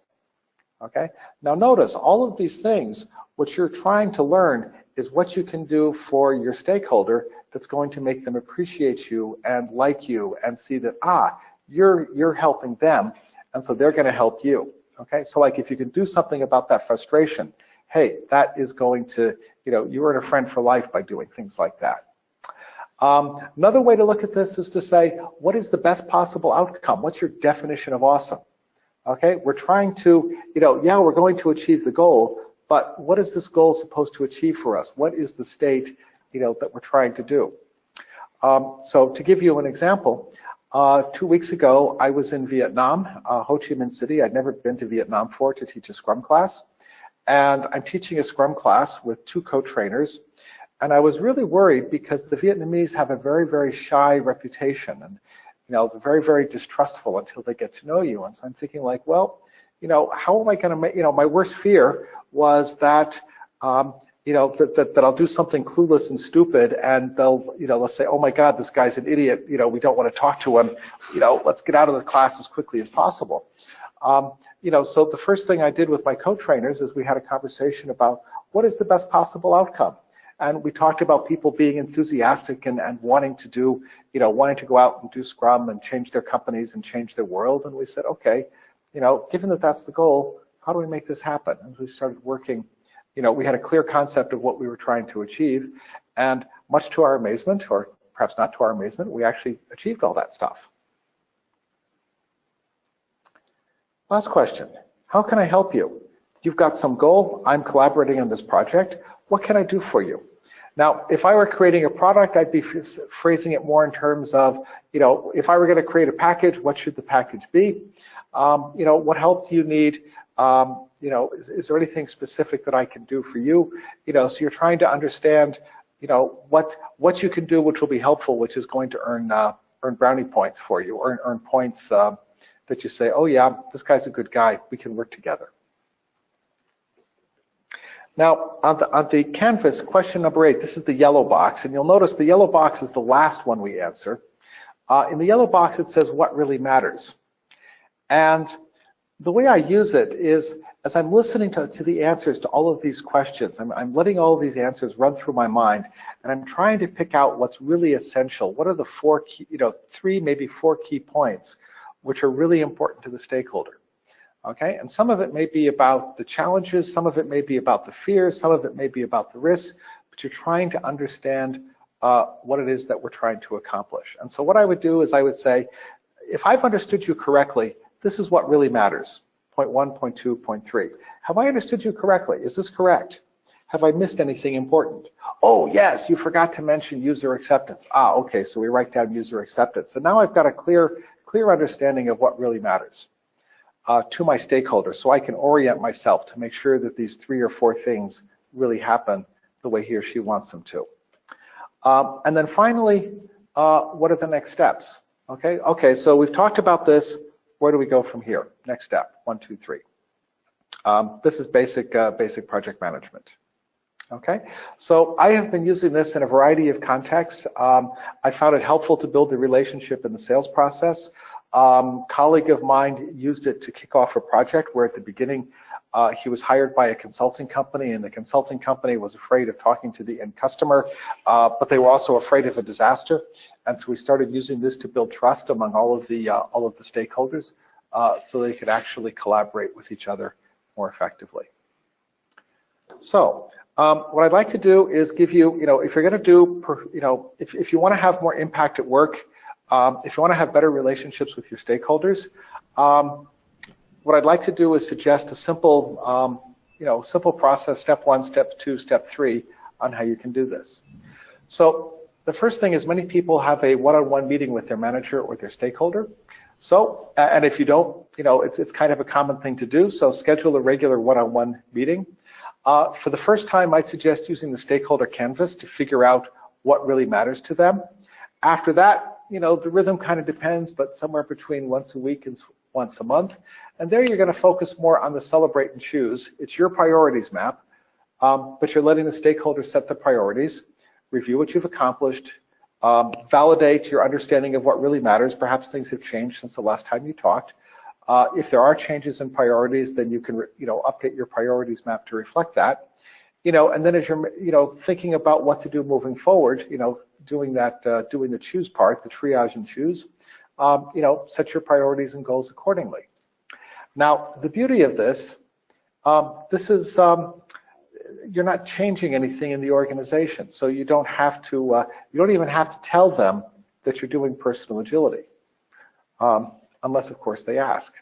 Okay? Now notice, all of these things, what you're trying to learn is what you can do for your stakeholder that's going to make them appreciate you and like you and see that, ah, you're, you're helping them, and so they're gonna help you. Okay, so like if you can do something about that frustration, hey, that is going to, you know, you earn a friend for life by doing things like that. Um, another way to look at this is to say, what is the best possible outcome? What's your definition of awesome? Okay, we're trying to, you know, yeah, we're going to achieve the goal, but what is this goal supposed to achieve for us? What is the state, you know, that we're trying to do? Um, so to give you an example, uh, two weeks ago, I was in Vietnam, uh, Ho Chi Minh City. I'd never been to Vietnam before to teach a Scrum class. And I'm teaching a Scrum class with two co-trainers. And I was really worried because the Vietnamese have a very, very shy reputation and, you know, very, very distrustful until they get to know you. And so I'm thinking like, well, you know, how am I going to make, you know, my worst fear was that, um, you know, that, that, that I'll do something clueless and stupid and they'll, you know, they'll say, oh my God, this guy's an idiot. You know, we don't want to talk to him. You know, let's get out of the class as quickly as possible. Um, you know, so the first thing I did with my co-trainers is we had a conversation about what is the best possible outcome. And we talked about people being enthusiastic and, and wanting to do, you know, wanting to go out and do Scrum and change their companies and change their world. And we said, okay, you know, given that that's the goal, how do we make this happen? And we started working you know, we had a clear concept of what we were trying to achieve. And much to our amazement, or perhaps not to our amazement, we actually achieved all that stuff. Last question, how can I help you? You've got some goal, I'm collaborating on this project, what can I do for you? Now, if I were creating a product, I'd be phrasing it more in terms of, you know, if I were gonna create a package, what should the package be? Um, you know, what help do you need? Um, you know, is, is, there anything specific that I can do for you? You know, so you're trying to understand, you know, what what you can do which will be helpful, which is going to earn uh, earn brownie points for you, earn earn points uh, that you say, oh yeah, this guy's a good guy, we can work together. Now, on the, on the canvas, question number eight, this is the yellow box, and you'll notice the yellow box is the last one we answer. Uh, in the yellow box, it says what really matters. And the way I use it is as I'm listening to, to the answers to all of these questions, I'm, I'm letting all of these answers run through my mind, and I'm trying to pick out what's really essential. What are the four key, you know, three, maybe four key points, which are really important to the stakeholder. Okay, and some of it may be about the challenges, some of it may be about the fears, some of it may be about the risks, but you're trying to understand uh, what it is that we're trying to accomplish. And so what I would do is I would say, if I've understood you correctly, this is what really matters. Point one, point two, point three. Have I understood you correctly? Is this correct? Have I missed anything important? Oh, yes, you forgot to mention user acceptance. Ah, okay, so we write down user acceptance. And now I've got a clear, clear understanding of what really matters uh, to my stakeholders so I can orient myself to make sure that these three or four things really happen the way he or she wants them to. Um, and then finally, uh, what are the next steps? Okay, okay, so we've talked about this where do we go from here? Next step, one, two, three. Um, this is basic, uh, basic project management. Okay, so I have been using this in a variety of contexts. Um, I found it helpful to build the relationship in the sales process. Um, colleague of mine used it to kick off a project where at the beginning Uh, he was hired by a consulting company, and the consulting company was afraid of talking to the end customer, uh, but they were also afraid of a disaster. And so we started using this to build trust among all of the uh, all of the stakeholders, uh, so they could actually collaborate with each other more effectively. So um, what I'd like to do is give you, you know, if you're going to do, you know, if, if you want to have more impact at work, um, if you want to have better relationships with your stakeholders, um, what I'd like to do is suggest a simple, um, you know, simple process, step one, step two, step three, on how you can do this. So the first thing is many people have a one-on-one -on -one meeting with their manager or their stakeholder. So, and if you don't, you know, it's, it's kind of a common thing to do. So schedule a regular one-on-one -on -one meeting. Uh, for the first time, I'd suggest using the stakeholder canvas to figure out what really matters to them. After that, you know, the rhythm kind of depends, but somewhere between once a week and once a month. And there you're going to focus more on the celebrate and choose. It's your priorities map, um, but you're letting the stakeholders set the priorities, review what you've accomplished, um, validate your understanding of what really matters. Perhaps things have changed since the last time you talked. Uh, if there are changes in priorities, then you can, you know, update your priorities map to reflect that. You know, and then as you're, you know, thinking about what to do moving forward, you know, doing that, uh, doing the choose part, the triage and choose, um, you know, set your priorities and goals accordingly. Now, the beauty of this, um, this is, um, you're not changing anything in the organization, so you don't have to, uh, you don't even have to tell them that you're doing personal agility. Um, unless of course they ask.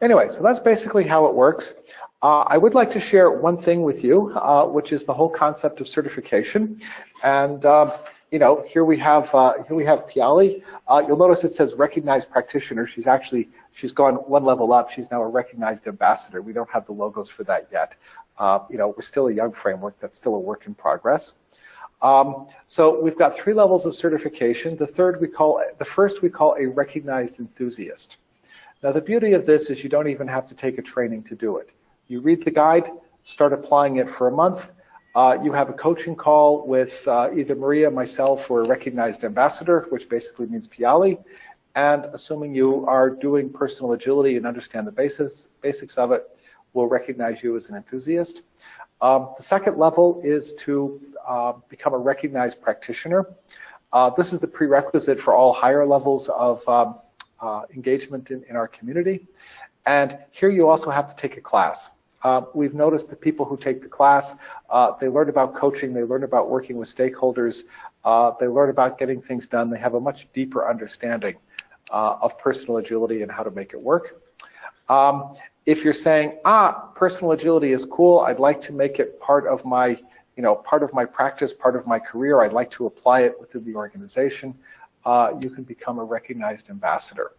Anyway, so that's basically how it works. Uh, I would like to share one thing with you, uh, which is the whole concept of certification. And um, you know, here we have uh, here we have Piali. Uh, you'll notice it says recognized practitioner. She's actually she's gone one level up. She's now a recognized ambassador. We don't have the logos for that yet. Uh, you know, we're still a young framework. That's still a work in progress. Um, so we've got three levels of certification. The third we call, the first we call a recognized enthusiast. Now the beauty of this is you don't even have to take a training to do it. You read the guide, start applying it for a month. Uh, you have a coaching call with uh, either Maria, myself, or a recognized ambassador, which basically means Piali. And assuming you are doing personal agility and understand the basis, basics of it, we'll recognize you as an enthusiast. Um, the second level is to uh, become a recognized practitioner. Uh, this is the prerequisite for all higher levels of um, uh, engagement in, in, our community. And here you also have to take a class. Uh, we've noticed that people who take the class, uh, they learn about coaching, they learn about working with stakeholders, uh, they learn about getting things done, they have a much deeper understanding of personal agility and how to make it work. Um, if you're saying, ah, personal agility is cool, I'd like to make it part of my you know, part of my practice, part of my career, I'd like to apply it within the organization, uh, you can become a recognized ambassador.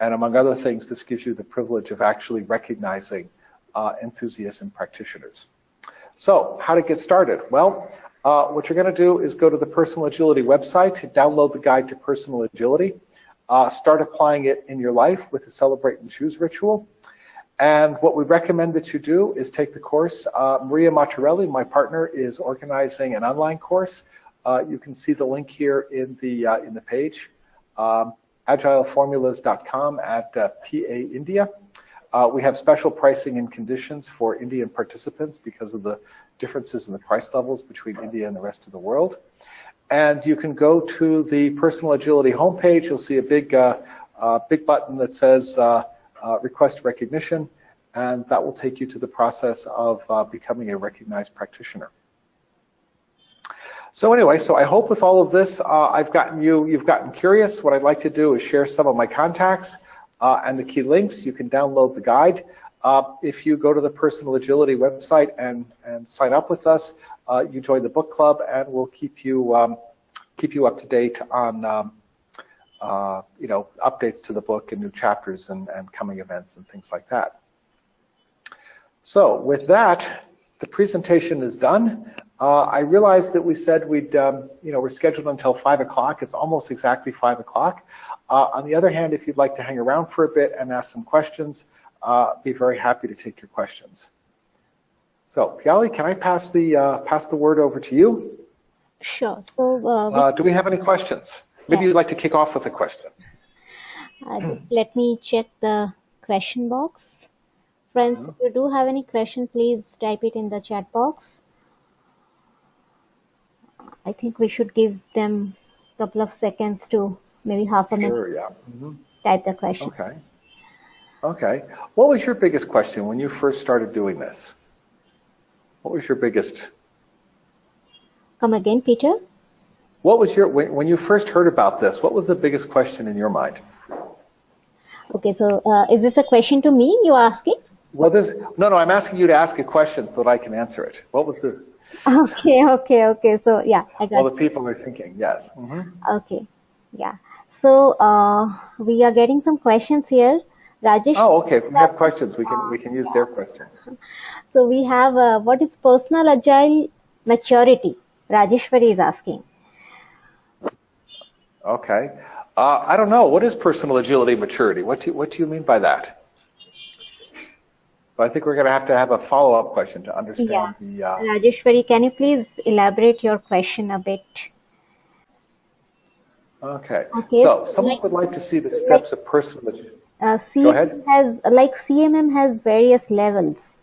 And among other things, this gives you the privilege of actually recognizing uh, enthusiasts and practitioners. So how to get started? Well, uh, what you're going to do is go to the Personal Agility website, download the guide to personal agility, uh, start applying it in your life with the Celebrate and Choose ritual. And what we recommend that you do is take the course. Uh, Maria Matarelli, my partner, is organizing an online course. Uh, you can see the link here in the uh, in the page, um, agileformulas.com at uh, PA India. Uh, we have special pricing and conditions for Indian participants because of the differences in the price levels between India and the rest of the world. And you can go to the Personal Agility homepage. You'll see a big uh, big button that says uh, request recognition, and that will take you to the process of uh, becoming a recognized practitioner. So anyway, so I hope with all of this, uh, I've gotten you, you've gotten curious. What I'd like to do is share some of my contacts uh, and the key links. You can download the guide. Uh, if you go to the Personal Agility website and, and sign up with us, uh, you join the book club and we'll keep you, um, keep you up to date on um, uh, you know, updates to the book and new chapters and, and coming events and things like that. So with that, the presentation is done. Uh, I realized that we said we'd, um, you know, we're scheduled until 5 o'clock. It's almost exactly 5 o'clock. Uh, on the other hand, if you'd like to hang around for a bit and ask some questions, uh, be very happy to take your questions. So, Piali, can I pass the, uh, pass the word over to you? Sure. So, uh, uh, do we have any questions? Maybe yeah. you'd like to kick off with a question. Uh, let me check the question box Friends, if you do have any question, please type it in the chat box. I think we should give them a couple of seconds to maybe half a minute Sure, yeah. Mhm. type the question. Okay. Okay. What was your biggest question when you first started doing this? What was your biggest, Come again, Peter? what was your, when, when you first heard about this, what was the biggest question in your mind? Okay, so uh, is this a question to me you're asking? Well, this, no, no, I'm asking you to ask a question so that I can answer it. What was the, Okay, okay, okay. So yeah, I got well, the people are thinking, yes. Mhm. Okay, yeah. So uh, we are getting some questions here. Rajesh, Oh, okay. We have questions, we can, we can use their questions. so we have uh, what is personal agile maturity? Rajeshwari is asking. Okay. Uh, I don't know. What is personal agility maturity? What do you, what do you mean by that? So I think we're going to have to have a follow-up question to understand Yeah. the, uh, Rajeshwari, can you please elaborate your question a bit? okay. Okay. So someone Like- would like to see the steps of personal, Uh, Go ahead. CMM has like CMM has various levels.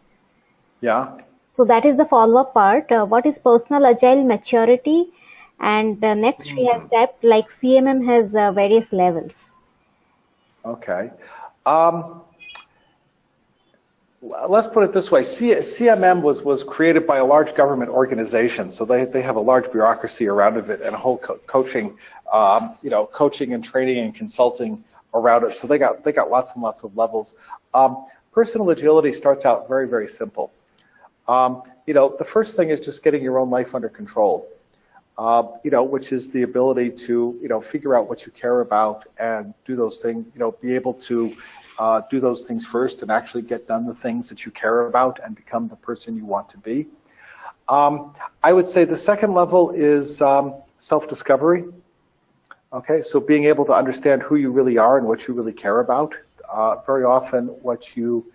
yeah? So that is the follow-up part. Uh, what is personal agile maturity? And uh, next we have step like CMM has uh, various levels. Okay. Um, let's put it this way. C- CMM was, was created by a large government organization, so they, they have a large bureaucracy around of it and a whole co- coaching, um, you know, coaching and training and consulting around it. So they got, they got lots and lots of levels. Um, personal agility starts out very, very simple. Um, you know, the first thing is just getting your own life under control uh, you know, which is the ability to, you know, figure out what you care about and do those things, you know, be able to uh, do those things first and actually get done the things that you care about and become the person you want to be. Um, I would say the second level is um, self-discovery. Okay, so being able to understand who you really are and what you really care about. Uh, very often what you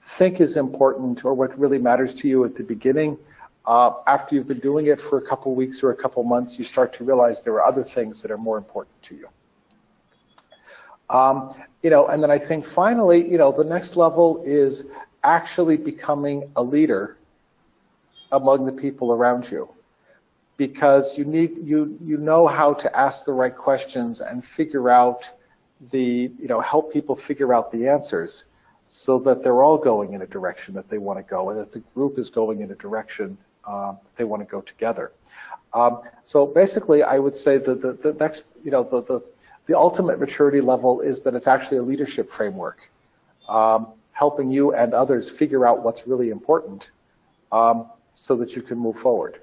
think is important or what really matters to you at the beginning uh, after you've been doing it for a couple weeks or a couple months, you start to realize there are other things that are more important to you. Um, you know, and then I think finally, you know, the next level is actually becoming a leader among the people around you because you need you you know how to ask the right questions and figure out the you know help people figure out the answers so that they're all going in a direction that they want to go and that the group is going in a direction uh, that they want to go together. Um, so basically, I would say that the, the next, you know, the, the, the ultimate maturity level is that it's actually a leadership framework, um, helping you and others figure out what's really important um, so that you can move forward.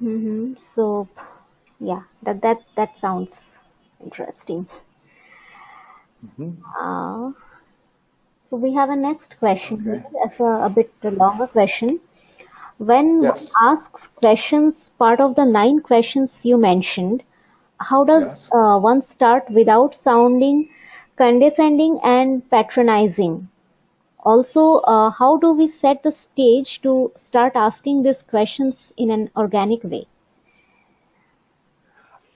hmm So, yeah, that that that sounds interesting. Mhm. Uh, so we have a next question Okay. here. A, a bit longer question. When Yes. asks questions, part of the nine questions you mentioned, how does Yes. uh, one start without sounding condescending and patronizing? Also, uh, how do we set the stage to start asking these questions in an organic way?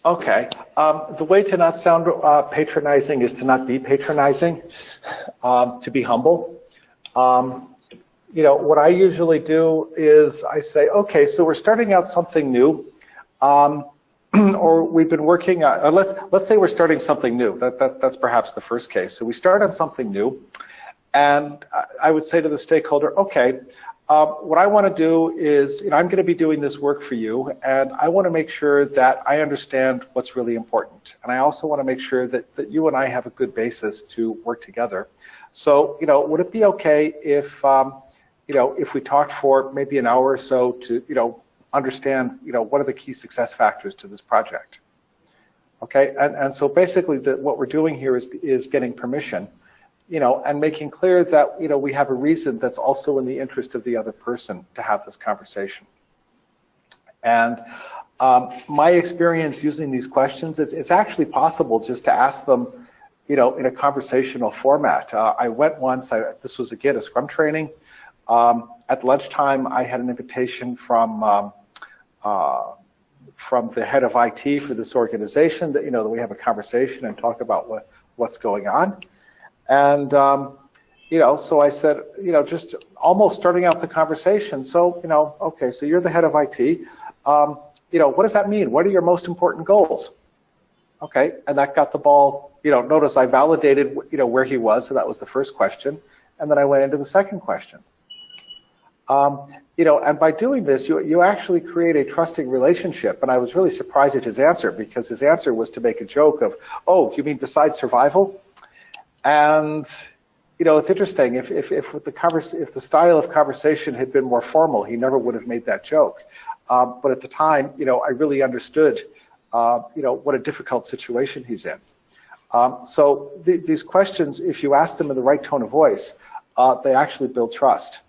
Okay. Um, the way to not sound uh, patronizing is to not be patronizing, um, to be humble. Um, you know, what I usually do is I say, okay, so we're starting out something new, um, or we've been working. Uh, let's let's say we're starting something new. That, that that's perhaps the first case. So we start on something new, and I- would say to the stakeholder, okay, um, what I want to do is, you know, I'm going to be doing this work for you, and I want to make sure that I understand what's really important. And I also want to make sure that, that you and I have a good basis to work together. So, you know, would it be okay if, um, you know, if we talked for maybe an hour or so to, you know, understand, you know, what are the key success factors to this project? Okay, and, and so basically the, what we're doing here is, is getting permission you know, and making clear that, you know, we have a reason that's also in the interest of the other person to have this conversation. And um, my experience using these questions, it's, it's actually possible just to ask them, you know, in a conversational format. Uh, I went once, I, this was again a Scrum training. Um, at lunchtime, I had an invitation from um, uh, from the head of IT for this organization that, you know, that we have a conversation and talk about what, what's going on. And, um, you know, so I said, you know, just almost starting out the conversation. So, you know, okay, so you're the head of IT. Um, you know, what does that mean? What are your most important goals? Okay, and that got the ball, you know, notice I validated, you know, where he was, so that was the first question. And then I went into the second question. Um, you know, and by doing this, you, you actually create a trusting relationship. And I was really surprised at his answer because his answer was to make a joke of, oh, you mean besides survival? And, you know, it's interesting. If, if, if, the, converse, if the style of conversation had been more formal, he never would have made that joke. Um, but at the time, you know, I really understood uh, you know, what a difficult situation he's in. Um, so th these questions, if you ask them in the right tone of voice, uh, they actually build trust,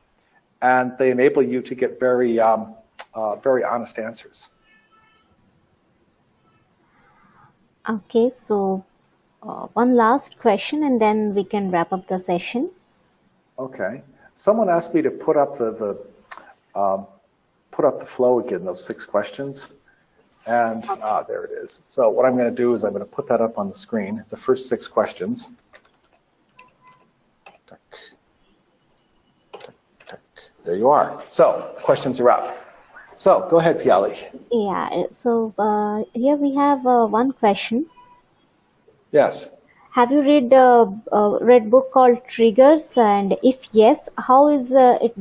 and they enable you to get very, um, uh, very honest answers. Okay, so uh, one last question, and then we can wrap up the session. Okay. Someone asked me to put up the the um, put up the flow again. Those six questions. And ah, there it is. So what I'm going to do is I'm going to put that up on the screen, the first six questions. There you are. So questions are up. So go ahead, Piali. Yeah, so uh, here we have uh, one question. Yes. Have you read a uh, read book called Triggers? And if yes, how is uh, it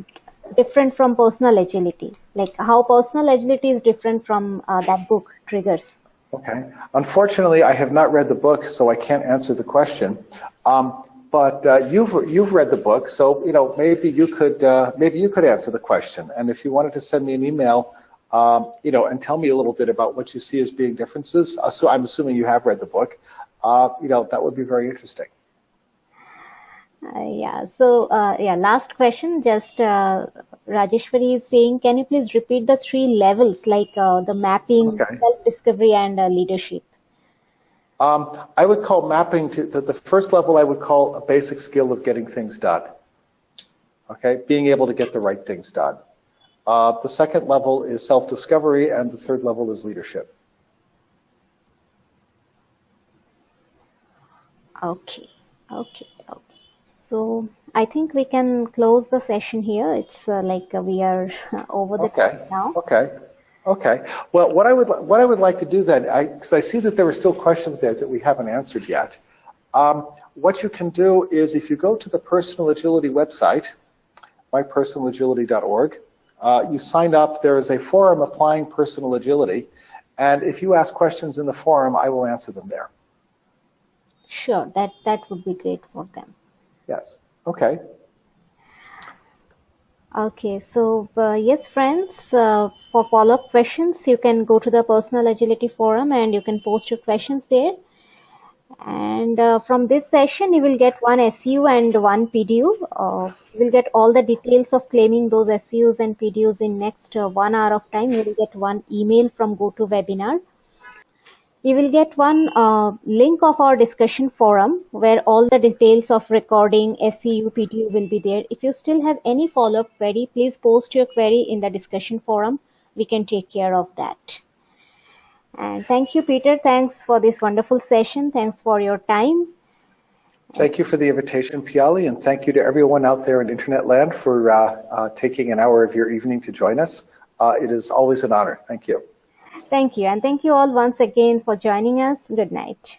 different from personal agility? Like how personal agility is different from uh, that book, Triggers? Okay. Unfortunately, I have not read the book, so I can't answer the question. Um, but uh, you've you've read the book, so you know maybe you could uh, maybe you could answer the question. And if you wanted to send me an email, um, you know, and tell me a little bit about what you see as being differences. Uh, so I'm assuming you have read the book. Uh, you know, that would be very interesting. Uh, yeah. So uh, yeah, last question. Just uh, Rajeshwari is saying, can you please repeat the three levels, like uh, the mapping, Okay. self-discovery, and uh, leadership? Um, I would call mapping to the, the first level. I would call a basic skill of getting things done. Okay, being able to get the right things done. Uh, the second level is self-discovery, and the third level is leadership. Okay. Okay. Okay. So I think we can close the session here. It's uh, like uh, we are over the Okay. time now. Okay. Okay. Well, what I would what I would like to do then, I because I see that there are still questions there that we haven't answered yet. Um, what you can do is if you go to the Personal Agility website, mypersonalagility.org, uh, you sign up. There is a forum applying personal agility, and if you ask questions in the forum, I will answer them there. Sure. That that would be great for them. Yes. Okay. Okay, so uh, yes, friends, uh, for follow-up questions, you can go to the Personal Agility Forum and you can post your questions there. And uh, from this session, you will get one SU and one PDU. Uh, you will get all the details of claiming those SUs and PDUs in next uh, one hour of time. You will get one email from GoToWebinar. You will get one uh, link of our discussion forum where all the details of recording, SEU, PDU will be there. If you still have any follow-up query, please post your query in the discussion forum. We can take care of that. And thank you, Peter. Thanks for this wonderful session. Thanks for your time. Thank you for the invitation, Piali, and thank you to everyone out there in Internet land for uh, uh, taking an hour of your evening to join us. Uh, it is always an honor. Thank you. Thank you. And thank you all once again for joining us. Good night.